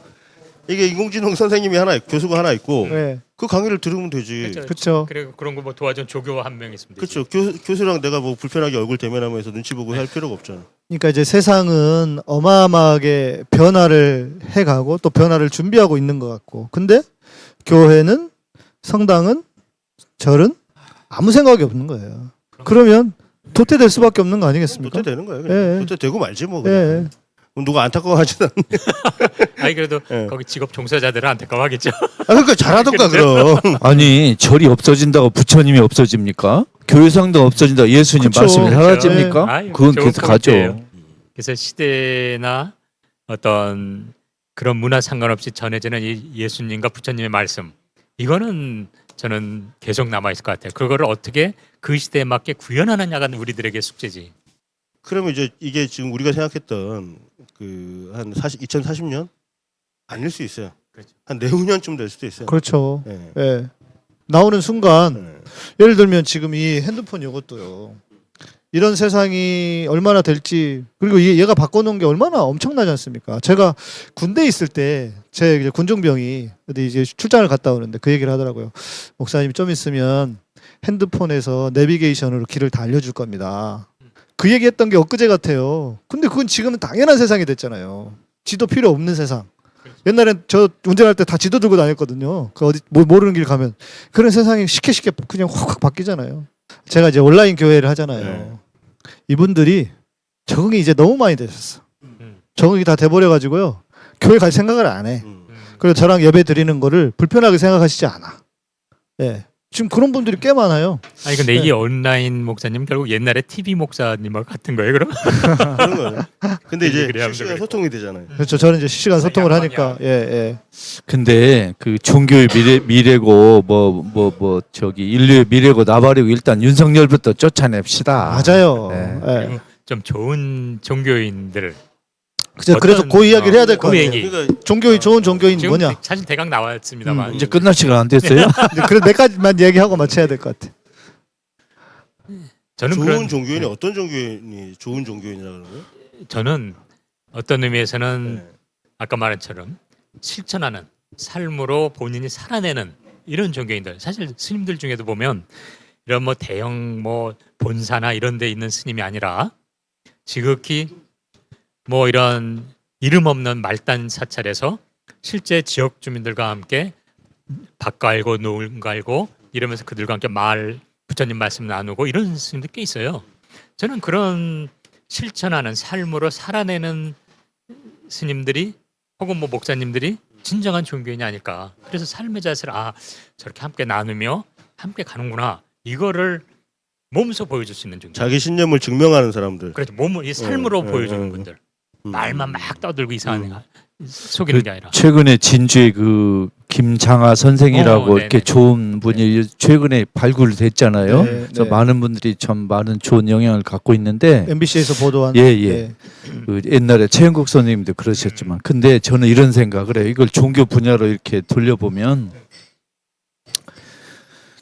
이게 인공지능 선생님이 하나 교수가 하나 있고
예.
그 강의를 들으면 되지.
그렇죠. 그리고 그런 거 뭐 도와준 조교 한 명 있으면 되지.
그렇죠. 교, 교수랑 내가 뭐 불편하게 얼굴 대면하면서 눈치 보고 할 필요가 없잖아.
그러니까 이제 세상은 어마어마하게 변화를 해가고 또 변화를 준비하고 있는 것 같고, 근데 교회는 성당은 절은 아무 생각이 없는 거예요. 그러면 도태될 수밖에 없는 거 아니겠습니까?
도태 되는 거예요. 그냥.
예.
도태 되고 말지 뭐. 그냥.
예.
누가 안타까워하지는 않네.
아니 그래도
예.
거기 직업 종사자들은 안타까워하겠죠.
아, 그러니까 잘하던가 그럼.
아니 절이 없어진다고 부처님이 없어집니까? 교회상도 없어진다 예수님
그쵸.
말씀이 사라집니까?
아유,
그건 계속 가죠.
그래서 시대나 어떤 그런 문화 상관없이 전해지는 이 예수님과 부처님의 말씀 이거는 저는 계속 남아 있을 것 같아요. 그거를 어떻게 그 시대에 맞게 구현하느냐가 우리들에게 숙제지.
그러면 이제 이게 지금 우리가 생각했던 그 한 40, 2040년 아닐 수 있어요.
그렇죠.
한 내후년쯤 될 수도 있어요.
그렇죠.
예.
예. 나오는 순간
예.
예를 들면 지금 이 핸드폰 이것도요. 이런 세상이 얼마나 될지 그리고 얘- 얘가 바꿔놓은 게 얼마나 엄청나지 않습니까? 제가 군대 에 있을 때제 이제 군종병이 어디 이제 출장을 갔다 오는데 그 얘기를 하더라고요. 목사님 좀 있으면 핸드폰에서 내비게이션으로 길을 다 알려줄 겁니다. 그 얘기했던 게 엊그제 같아요. 근데 그건 지금은 당연한 세상이 됐잖아요. 지도 필요 없는 세상. 옛날엔 저 운전할 때 다 지도 들고 다녔거든요. 그 어디 뭐 모르는 길 가면 그런 세상이 쉽게 쉽게 그냥 확확 바뀌잖아요. 제가 이제 온라인 교회를 하잖아요.
네.
이분들이 적응이 이제 너무 많이 되셨어.
음.
적응이 다 돼버려 가지고요. 교회 갈 생각을 안 해.
음.
음.
그리고 저랑 예배 드리는 거를 불편하게 생각하시지 않아. 예. 지금 그런 분들이 꽤 많아요.
아니 근데
네.
이게 온라인 목사님 결국 옛날에 TV 목사님하고 같은 거예요, 그럼?
그런 거예요. 근데 이제 실시간. 소통이 되잖아요.
그렇죠. 저는 이제 실시간 소통을. 하니까 예, 예.
근데 그 종교의 미래 미래고 뭐 뭐뭐 저기 인류의 미래고 나발이고 일단 윤석열부터 쫓아냅시다.
맞아요.
네.
예.
그리고 좀 좋은 종교인들
그죠. 그래서 그 이야기를 해야 될
어, 것그
같아요.
얘기.
그러니까
종교인 좋은 종교인
지금
뭐냐?
사실 대강 나왔습니다만
음.
이제 끝날 시간 안 됐어요?
그래 몇 가지만 얘기하고 마쳐야 될 것 같아.
저는
좋은
그런
종교인이 어떤 종교인이 좋은 종교인이라고 그러는 거예요?
저는 어떤 의미에서는
네.
아까 말한 처럼 실천하는 삶으로 본인이 살아내는 이런 종교인들 사실 스님들 중에도 보면 이런 뭐 대형 뭐 본사나 이런 데 있는 스님이 아니라 지극히 뭐 이런 이름 없는 말단 사찰에서 실제 지역 주민들과 함께 밥 갈고 노을 갈고 이러면서 그들과 함께 말 부처님 말씀 나누고 이런 스님들 꽤 있어요. 저는 그런 실천하는 삶으로 살아내는 스님들이 혹은 뭐 목사님들이 진정한 종교인이 아닐까. 그래서 삶의 자세를 아 저렇게 함께 나누며 함께 가는구나. 이거를 몸소 보여줄 수 있는 종교.
자기 신념을 증명하는 사람들.
그렇죠. 몸을 이 삶으로
어,
보여주는
어, 어.
분들.
음.
말만 막 떠들고 이상한
음.
애가 속이는 게 아니라.
최근에 진주의 그 김장하 선생이라고
어,
이렇게
네네.
좋은 분이 최근에 발굴됐잖아요.
네,
그래서
네.
많은 분들이 참 많은 좋은 영향을 갖고 있는데
MBC에서 보도한
예, 예. 그 옛날에 최영국 선생님도 그러셨지만 근데 저는 이런 생각을 해요. 이걸 종교 분야로 이렇게 돌려보면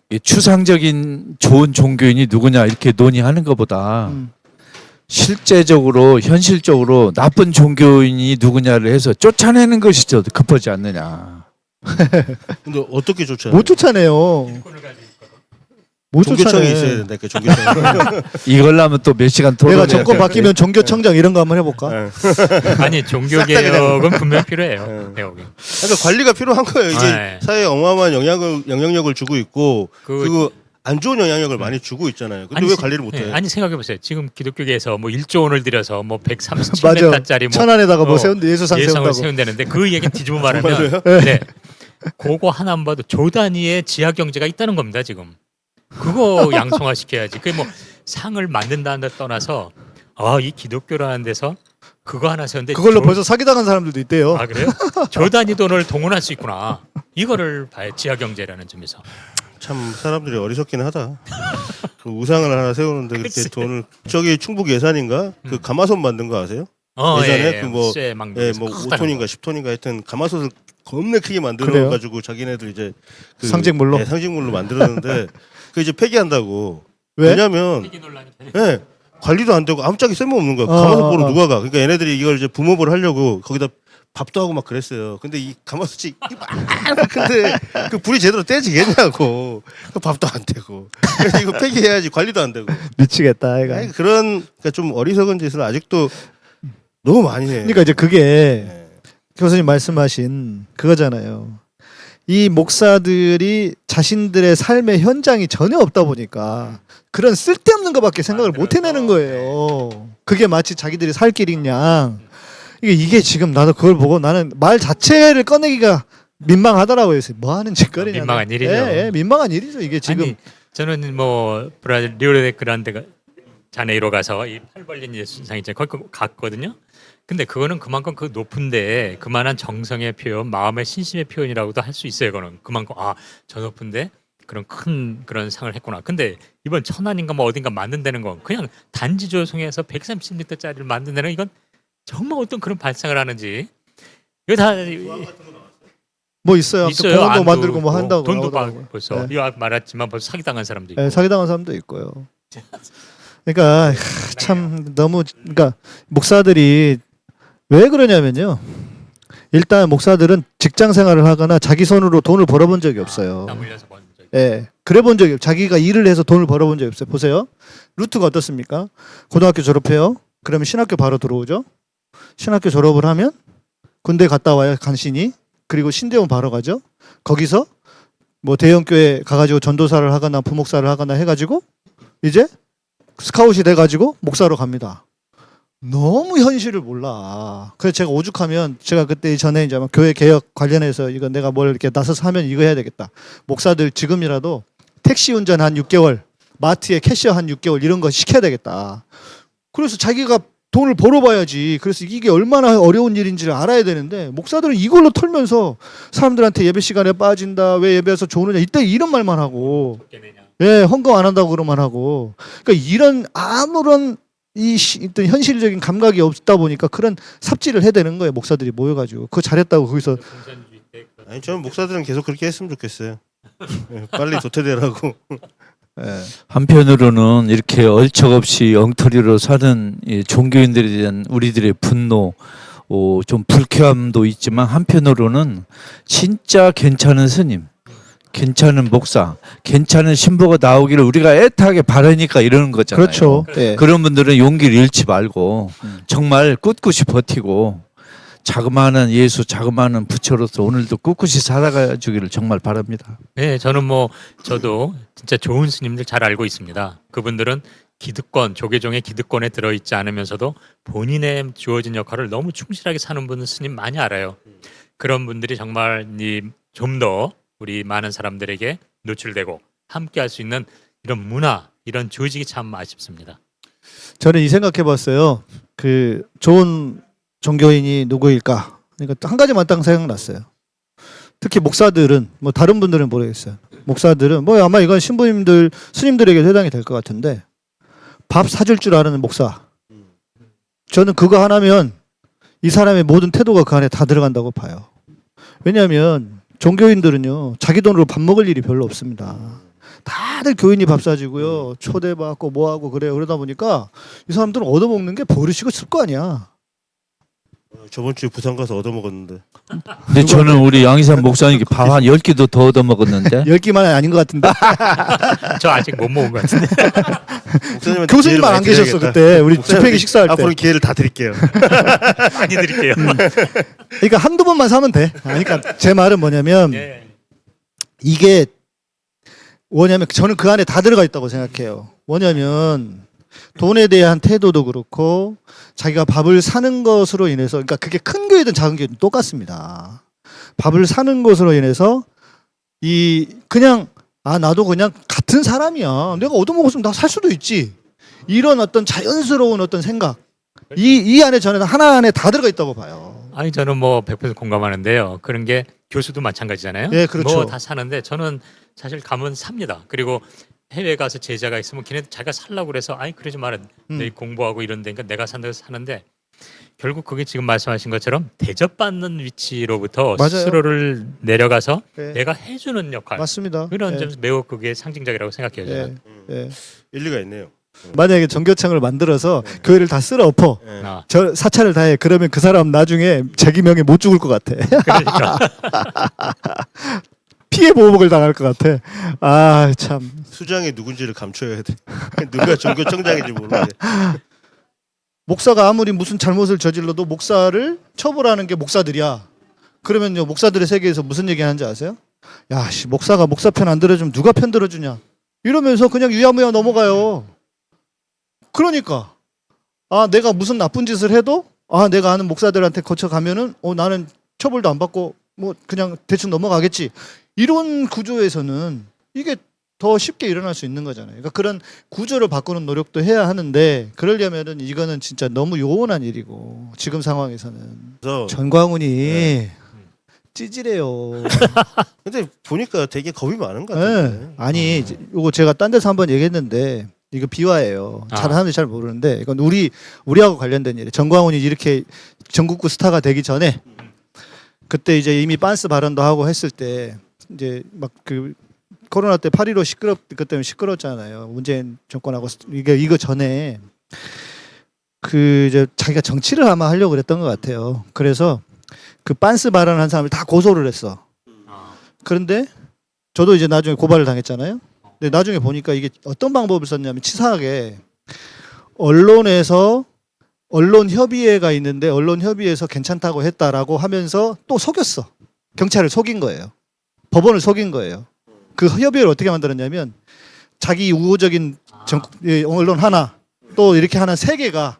이 추상적인 좋은 종교인이 누구냐 이렇게 논의하는 것보다
음.
실제적으로 현실적으로 나쁜 종교인이 누구냐를 해서 쫓아내는 것이 더 급하지 않느냐.
근데 어떻게 쫓아요?
못 쫓아내요. 못
종교청이 있어야
쫓아내.
된다. 그 종교청.
이걸로 면또 몇 시간
내가
토론해야
정권
돼.
바뀌면 종교청장 이런 거 한번 해볼까?
네.
아니 종교 개혁은 분명 필요해요.
네. 그러니까 관리가 필요한 거예요. 이게
네.
사회에 어마어마한 영향을 영향력을 주고 있고
그
그리고 안 좋은 영향력을 많이 주고 있잖아요. 근데
아니,
왜
세-
관리를 못 해?
네, 아니 생각해 보세요. 지금 기독교계에서 뭐 1조 원을 들여서 뭐
맞아.
137m짜리 뭐
천안에다가 뭐
어,
세운데 예수상 세운다고.
세운다는데 그 얘기 뒤집어 말하면
정말로요?
네. 그거 하나만 봐도 조 단위의 지하 경제가 있다는 겁니다, 지금. 그거 양성화 시켜야지. 그게 뭐 상을 만든다는 데 떠나서 아, 이 기독교라는 데서 그거 하나 세운데
그걸로
조-
벌써 사기당한 사람들도 있대요.
아, 그래요? 조 단위 돈을 동원할 수 있구나. 이거를 봐야 지하 경제라는 점에서.
참 사람들이 어리석긴 하다. 그 우상을 하나 세우는데 그렇게
글쎄.
돈을 저기 충북 예산인가 그
음.
가마솥 만든 거 아세요?
어,
예전에
예,
그 뭐-
쇠막
예, 뭐
크다는
5톤인가
거.
10톤인가 하여튼 가마솥을 겁내 크게 만들어? 가지고 자기네들 이제 그-
상징물로?
예, 상징물로 만들었는데 그 이제 폐기한다고.
왜?
왜냐면 예. 관리도 안 되고 아무짝에 쓸모없는 거야.
어,
가마솥
어,
보러
어.
누가 가? 그러니까 얘네들이 이걸 이제 붐업을 하려고 거기다 밥도 하고 막 그랬어요. 근데 이 가마솥이 막 근데 그 불이 제대로 떼지겠냐고. 그 밥도 안 되고. 그래서 이거 폐기해야지 관리도 안 되고.
미치겠다.
아니, 그런 그러니까 좀 어리석은 짓을 아직도 너무 많이 해.
그러니까 이제 그게
예.
교수님 말씀하신 그거잖아요. 이 목사들이 자신들의 삶의 현장이 전혀 없다 보니까 그런 쓸데없는 것밖에 생각을 못 해내는 거예요. 그게 마치 자기들이 살 양. 이게 이게 지금 나도 그걸 보고 나는 말 자체를 꺼내기가 민망하더라고요. 그래서 뭐 하는 짓거리냐.
민망한 일이죠.
예, 예, 민망한 일이죠. 이게 지금
아니, 저는 뭐 브라질 리오데 그란데가 자네이로 가서 이 팔 벌린 있잖아요. 거기 갔거든요. 근데 그거는 그만큼 그 높은데 그만한 정성의 표현, 마음의 신심의 표현이라고도 할 수 있어요. 그거는 그만큼 아 저 높은데 그런 큰 그런 상을 했구나. 근데 이번 천안인가 뭐 어딘가 만든다는 건 그냥 단지 조성해서 130m짜리를 만든다는 이건 정말 어떤 그런 발상을 하는지 이거 다
뭐 있어요.
있어요.
공원도 만들고 뭐
있고,
한다고
돈도
나오더라고요.
받고 벌써
네.
이거 말했지만 벌써 사기당한 사람도 있고
예, 사기당한 사람도 있고요. 그러니까 하, 참 너무 그러니까 목사들이 왜 그러냐면요. 일단 목사들은 직장 생활을 하거나 자기 손으로 돈을 벌어본 적이 없어요.
번 적이
예. 그래 본 적이 없 자기가 일을 해서 돈을 벌어본 적이 없어요. 보세요. 루트가 어떻습니까? 고등학교 졸업해요. 그러면 신학교 바로 들어오죠. 신학교 졸업을 하면 군대 갔다 와요. 간신히. 그리고 신대원 바로 가죠. 거기서 뭐 대형교회 가가지고 전도사를 하거나 부목사를 하거나 해가지고 이제 스카웃이 돼가지고 목사로 갑니다. 너무 현실을 몰라. 그래서 제가 오죽하면 제가 그때 전에 이제 교회 개혁 관련해서 이거 내가 뭘 이렇게 나서서 하면 이거 해야 되겠다. 목사들 지금이라도 택시 운전 한 6개월, 마트에 캐셔 한 6개월 이런 거 시켜야 되겠다. 그래서 자기가 돈을 벌어봐야지. 그래서 이게 얼마나 어려운 일인지를 알아야 되는데 목사들은 이걸로 털면서 사람들한테 예배 시간에 빠진다. 왜 예배에서 좋으느냐. 이때 이런 말만 하고. 예, 헌금 안 한다고 그러만 하고. 그러니까 이런 아무런 이 시- 어떤 현실적인 감각이 없다 보니까 그런 삽질을 해야 되는 거예요. 목사들이 모여가지고 그거 잘했다고 거기서
그런
아니 저는 목사들은 계속 그렇게 했으면 좋겠어요. 예, 빨리 도태되라고.
예.
한편으로는 이렇게 얼척없이 엉터리로 사는 이 종교인들에 대한 우리들의 분노, 어, 좀 불쾌함도 있지만 한편으로는 진짜 괜찮은 스님, 괜찮은 목사, 괜찮은 신부가 나오기를 우리가 애타게 바라니까 이러는 거잖아요.
그렇죠. 예.
그런 분들은 용기를 잃지 말고
음.
정말 꿋꿋이 버티고 자그마한 예수, 자그마한 부처로서 오늘도 꿋꿋이 살아가 주기를 정말 바랍니다.
네, 저는 뭐 저도 진짜 좋은 스님들 잘 알고 있습니다. 그분들은 기득권, 조계종의 기득권에 들어있지 않으면서도 본인의 주어진 역할을 너무 충실하게 사는 분은 스님 많이 알아요. 그런 분들이 정말 좀 더 우리 많은 사람들에게 노출되고 함께할 수 있는 이런 문화, 이런 조직이 참 아쉽습니다.
저는 이 생각해봤어요. 그 좋은 종교인이 누구일까? 그러니까 한 가지만 딱 생각났어요. 특히 목사들은 뭐 다른 분들은 모르겠어요. 목사들은 뭐 아마 이건 신부님들 스님들에게 해당이 될 것 같은데 밥 사줄 줄 아는 목사. 저는 그거 하나면 이 사람의 모든 태도가 그 안에 다 들어간다고 봐요. 왜냐하면 종교인들은요 자기 돈으로 밥 먹을 일이 별로 없습니다. 다들 교인이 밥 사주고요 초대받고 뭐하고 그래요 그러다 보니까 이 사람들은 얻어먹는 게 버릇이고 습거 아니야.
어, 저번 주에 부산 가서 얻어먹었는데.
근데 저는 우리 양희삼 목사님께 밥한 10끼도 더 얻어 먹었는데
열 끼만 아닌 것 같은데
저 아직 못 먹은 것 같은데.
기회를
교수님만 안 계셨어. 그때 우리 집회기 식사할 때.
앞으로 기회를 다 드릴게요.
많이 드릴게요.
그러니까 한두 번만 사면 돼. 아니, 그러니까 제 말은 뭐냐면
예.
이게 뭐냐면 저는 그 안에 다 들어가 있다고 생각해요. 뭐냐면 돈에 대한 태도도 그렇고 자기가 밥을 사는 것으로 인해서 그러니까 그게 큰 교회든 작은 교회든 똑같습니다. 밥을 사는 것으로 인해서 이 그냥 아 나도 그냥 같은 사람이야. 내가 얻어먹었으면 나 살 수도 있지. 이런 어떤 자연스러운 어떤 생각. 이 이 안에 저는 하나 안에 다 들어가 있다고 봐요.
아니 저는 뭐 100% 공감하는데요. 그런 게 교수도 마찬가지잖아요.
예, 그렇죠.
뭐 다 사는데 저는 사실 가면 삽니다. 그리고 해외 가서 제자가 있으면 걔네 자기가 살라고 그래서 아니 그러지 마라.
음.
내 공부하고 이런 데니까 내가 산다고 사는데 결국 그게 지금 말씀하신 것처럼 대접받는 위치로부터
맞아요.
스스로를 내려가서
예.
내가 해주는 역할
맞습니다.
그런
예.
점에서 매우 그게 상징적이라고 생각해요. 저는.
예. 예.
일리가 있네요.
만약에 전교청을 만들어서 교회를 다 쓸어 엎어.
예.
아,
저 사찰을 다해. 그러면 그 사람 나중에 자기 명예 못 죽을 것 같아.
그러니까
피해 보복을 당할 것 같아. 아 참.
수장이 누군지를 감춰야 돼. 누가 종교청장인지 모르는데.
목사가 아무리 무슨 잘못을 저질러도 목사를 처벌하는 게 목사들이야. 그러면요 목사들의 세계에서 무슨 얘기 하는지 아세요? 야, 씨, 목사가 목사 편 안 들어주면 누가 편 들어주냐? 이러면서 그냥 유야무야 넘어가요. 그러니까 아 내가 무슨 나쁜 짓을 해도 아 내가 아는 목사들한테 거쳐 가면은 어 나는 처벌도 안 받고 뭐 그냥 대충 넘어가겠지. 이런 구조에서는 이게 더 쉽게 일어날 수 있는 거잖아요. 그러니까 그런 구조를 바꾸는 노력도 해야 하는데 그러려면은 이거는 진짜 너무 요원한 일이고 지금 상황에서는
그래서
전광훈이 찌질해요.
근데 보니까 되게 겁이 많은 것
예.
같은데.
아니 이제 요거 제가 딴 데서 한번 얘기했는데 이거 비화예요.
아.
잘 하는지 잘 모르는데 이건 우리 우리하고 관련된 일이에요. 정광훈이 이렇게 전국구 스타가 되기 전에 그때 이제 이미 빤스 발언도 하고 했을 때 이제 막 그 코로나 때8.15 시끄럽 그 때문에 시끄럽잖아요. 문재인 정권하고 이게 이거 전에 그 이제 자기가 정치를 아마 하려고 그랬던 것 같아요. 그래서 그 빤스 발언한 사람을 다 고소를 했어. 그런데 저도 이제 나중에 고발을 당했잖아요. 근데 나중에 보니까 이게 어떤 방법을 썼냐면 치사하게 언론에서 언론 협의회가 있는데 언론 협의회에서 괜찮다고 했다라고 하면서 또 속였어. 경찰을 속인 거예요. 법원을 속인 거예요. 그 협의회를 어떻게 만들었냐면 자기 우호적인 정, 예, 언론 하나 또 이렇게 하나 세 개가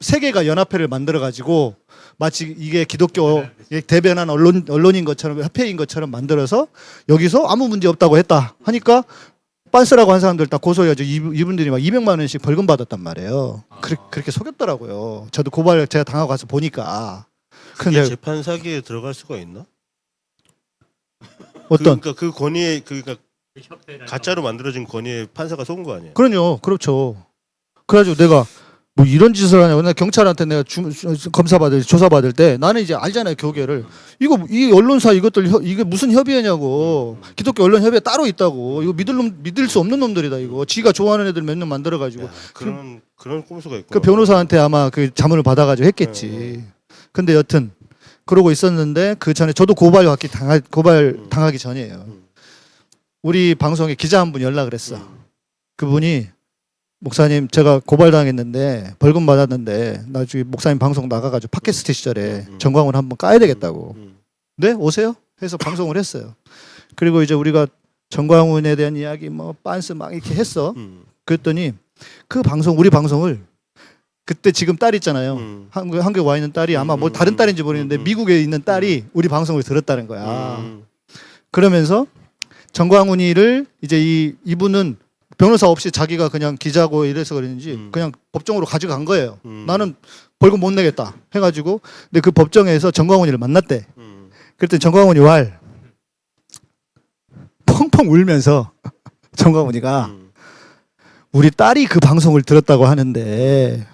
세 개가 연합회를 만들어 가지고 마치 이게 기독교 대변한 언론 언론인 것처럼 협회인 것처럼 만들어서 여기서 아무 문제 없다고 했다 하니까 빤스라고 한 사람들 다 고소해가지고 이- 이분들이 막 200만 원씩 벌금 받았단 말이에요. 그렇게, 그렇게 속였더라고요. 저도 고발 제가 당하고 가서 보니까.
이게
근데
재판 사기에 들어갈 수가 있나?
어떤
그러니까 그 권위에 그러니까 가짜로 만들어진 권위에 판사가 속은 거 아니에요?
그럼요, 그렇죠. 그래가지고 내가 뭐 이런 짓을 하냐고 나 경찰한테 내가 주, 주- 검사 받을 조사 받을 때 나는 이제 알잖아요 교계를 이거 이 언론사 이것들 협- 이게 무슨 협의회냐고 기독교 언론 협의회 따로 있다고 이거 믿을 놈 믿을 수 없는 놈들이다 이거 지가 좋아하는 애들 몇명 만들어 가지고
야, 그런 그 런 꼼수가 있고.
그 변호사한테 아마 그 자문을 받아가지고 했겠지. 근데 여튼 그러고 있었는데 그 전에 저도 고발 받기 당하 고발
음.
당하기 전이에요.
음.
우리 방송에 기자 한 분 연락을 했어. 그분이 목사님 제가 고발 당했는데 벌금 받았는데 나중에 목사님 방송 나가가지고 팟캐스트 시절에
음.
정광훈 한번 까야 되겠다고.
음.
네 오세요. 해서 방송을 했어요. 그리고 이제 우리가 정광훈에 대한 이야기 뭐 빤스 막 이렇게 했어.
음.
그랬더니 그 방송 우리 방송을 그때 지금 딸 있잖아요.
음.
한국 한국에 와 있는 딸이 아마 뭐
음,
다른
음,
딸인지 모르겠는데
음, 음.
미국에 있는 딸이 우리 방송을 들었다는 거야.
음.
그러면서 정광훈이를 이제 이 이분은 변호사 없이 자기가 그냥 기자고 이래서 그랬는지
음.
그냥 법정으로 가져간 거예요.
음.
나는 벌금 못 내겠다 해가지고 근데 그 법정에서 정광훈이를 만났대.
음.
그랬더니 정광훈이 왈 펑펑 울면서 정광훈이가
음.
우리 딸이 그 방송을 들었다고 하는데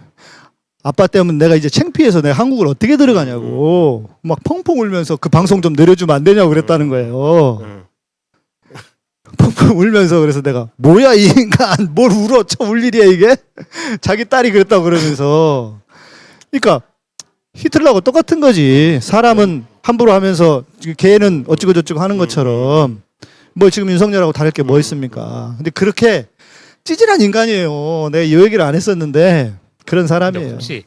아빠 때문에 내가 이제 창피해서 내가 한국을 어떻게 들어가냐고 막 펑펑 울면서 그 방송 좀 내려주면 안 되냐고 그랬다는 거예요.
음.
펑펑 울면서 그래서 내가 뭐야 이 인간 뭘 울어 쳐울 일이야 이게 자기 딸이 그랬다고 그러면서 그러니까 히틀러하고 똑같은 거지 사람은 함부로 하면서 걔는 어찌고 저찌고 하는 것처럼 뭐 지금 윤석열하고 다를 게 뭐 있습니까 근데 그렇게 찌질한 인간이에요 내가 이 얘기를 안 했었는데 그런 사람이에요
혹시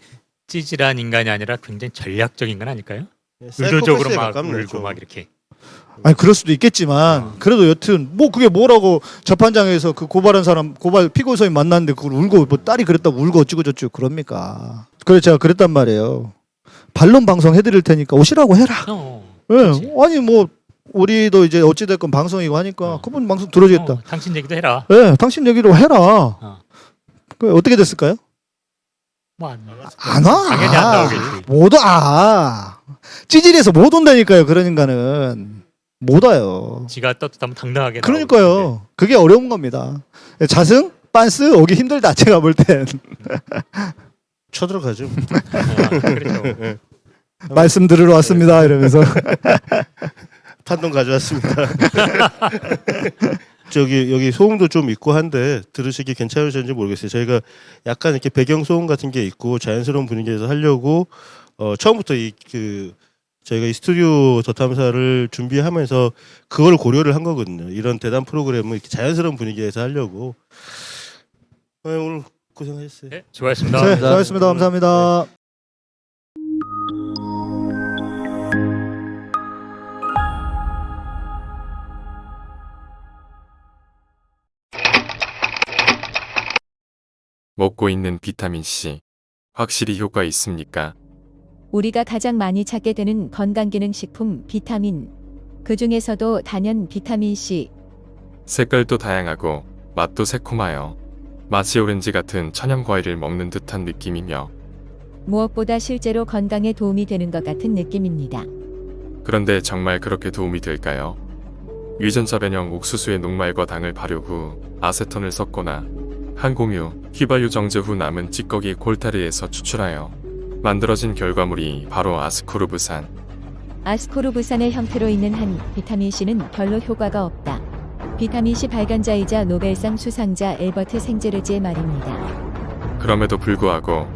찌질한 인간이 아니라 굉장히 전략적인 건 아닐까요?
사이코패스에
의도적으로 막
가깝네,
울고
좀.
막 이렇게.
아니 그럴 수도 있겠지만 그래도 여튼 뭐 그게 뭐라고 재판장에서 그 고발한 사람 고발 피고서인 만났는데 그걸 울고 뭐 딸이 그랬다고 울고 어찌고 저찌고 그럽니까 그래서 제가 그랬단 말이에요 반론 방송 해드릴 테니까 오시라고 해라
어,
예
그렇지.
아니 뭐 우리도 이제 어찌됐건 방송이고 하니까
어.
그분 방송 들어주겠다
어, 당신 얘기도 해라.
예 당신 얘기로 해라
어.
그 어떻게 됐을까요
뭐안
안 와.
당연히 안 나오겠지.
못 와. 찌질해서 못 온다니까요. 그런 인간은 못 와요.
지가 떳떳하면 당당하게.
그러니까요. 그게 어려운 겁니다. 자승, 빤스 오기 힘들다. 제가 볼 땐.
쳐들어가죠.
어, 그렇죠.
예.
말씀 들으러 왔습니다. 이러면서.
판돈 가져왔습니다. 저기 여기 소음도 좀 있고 한데 들으시기 괜찮으신지 모르겠어요. 저희가 약간 이렇게 배경 소음 같은 게 있고 자연스러운 분위기에서 하려고 어, 처음부터 이 그 저희가 이 스튜디오 더 탐사를 준비하면서 그걸 고려를 한 거거든요. 이런 대담 프로그램을 이렇게 자연스러운 분위기에서 하려고. 네, 오늘 고생하셨어요.
네, 수고하셨습니다.
네, 수고하셨습니다. 감사합니다.
먹고 있는 비타민 C 확실히 효과 있습니까?
우리가 가장 많이 찾게 되는 건강기능식품 비타민. 그 중에서도 단연 비타민 C.
색깔도 다양하고 맛도 새콤하여 마치 오렌지 같은 천연 과일을 먹는 듯한 느낌이며
무엇보다 실제로 건강에 도움이 되는 것 같은 느낌입니다.
그런데 정말 그렇게 도움이 될까요? 유전자 변형 옥수수의 녹말과 당을 발효 후 아세톤을 섞거나 항공유, 휘발유 정제 후 남은 찌꺼기 콜타리에서 추출하여 만들어진 결과물이 바로 아스코르브산.
아스코르브산의 형태로 있는 한 비타민 C는 별로 효과가 없다. 비타민C 발견자이자 노벨상 수상자 엘버트 생제르지의 말입니다.
그럼에도 불구하고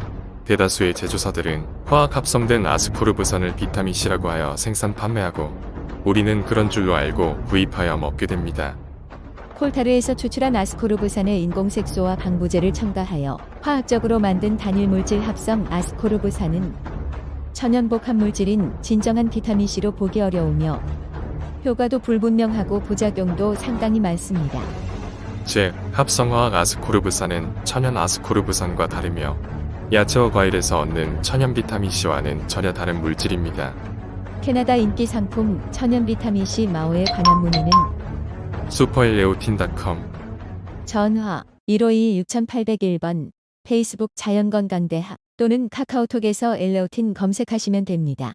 대다수의 제조사들은 화학 합성된 아스코르브산을 비타민C라고 하여 생산 판매하고 우리는 그런 줄로 알고 구입하여 먹게 됩니다.
콜타르에서 추출한 아스코르브산을 인공색소와 방부제를 첨가하여 화학적으로 만든 단일 물질 합성 아스코르브산은 천연복합 물질인 진정한 비타민C로 보기 어려우며 효과도 불분명하고 부작용도 상당히 많습니다.
즉, 합성화학 아스코르브산은 천연 아스코르브산과 다르며 야채와 과일에서 얻는 천연 비타민C와는 전혀 다른 물질입니다.
캐나다 인기 상품 천연 비타민C 마오에 관한 문의는
슈퍼일레오틴닷컴
전화 152-6801번 페이스북 자연건강대학 또는 카카오톡에서 엘레오틴 검색하시면 됩니다.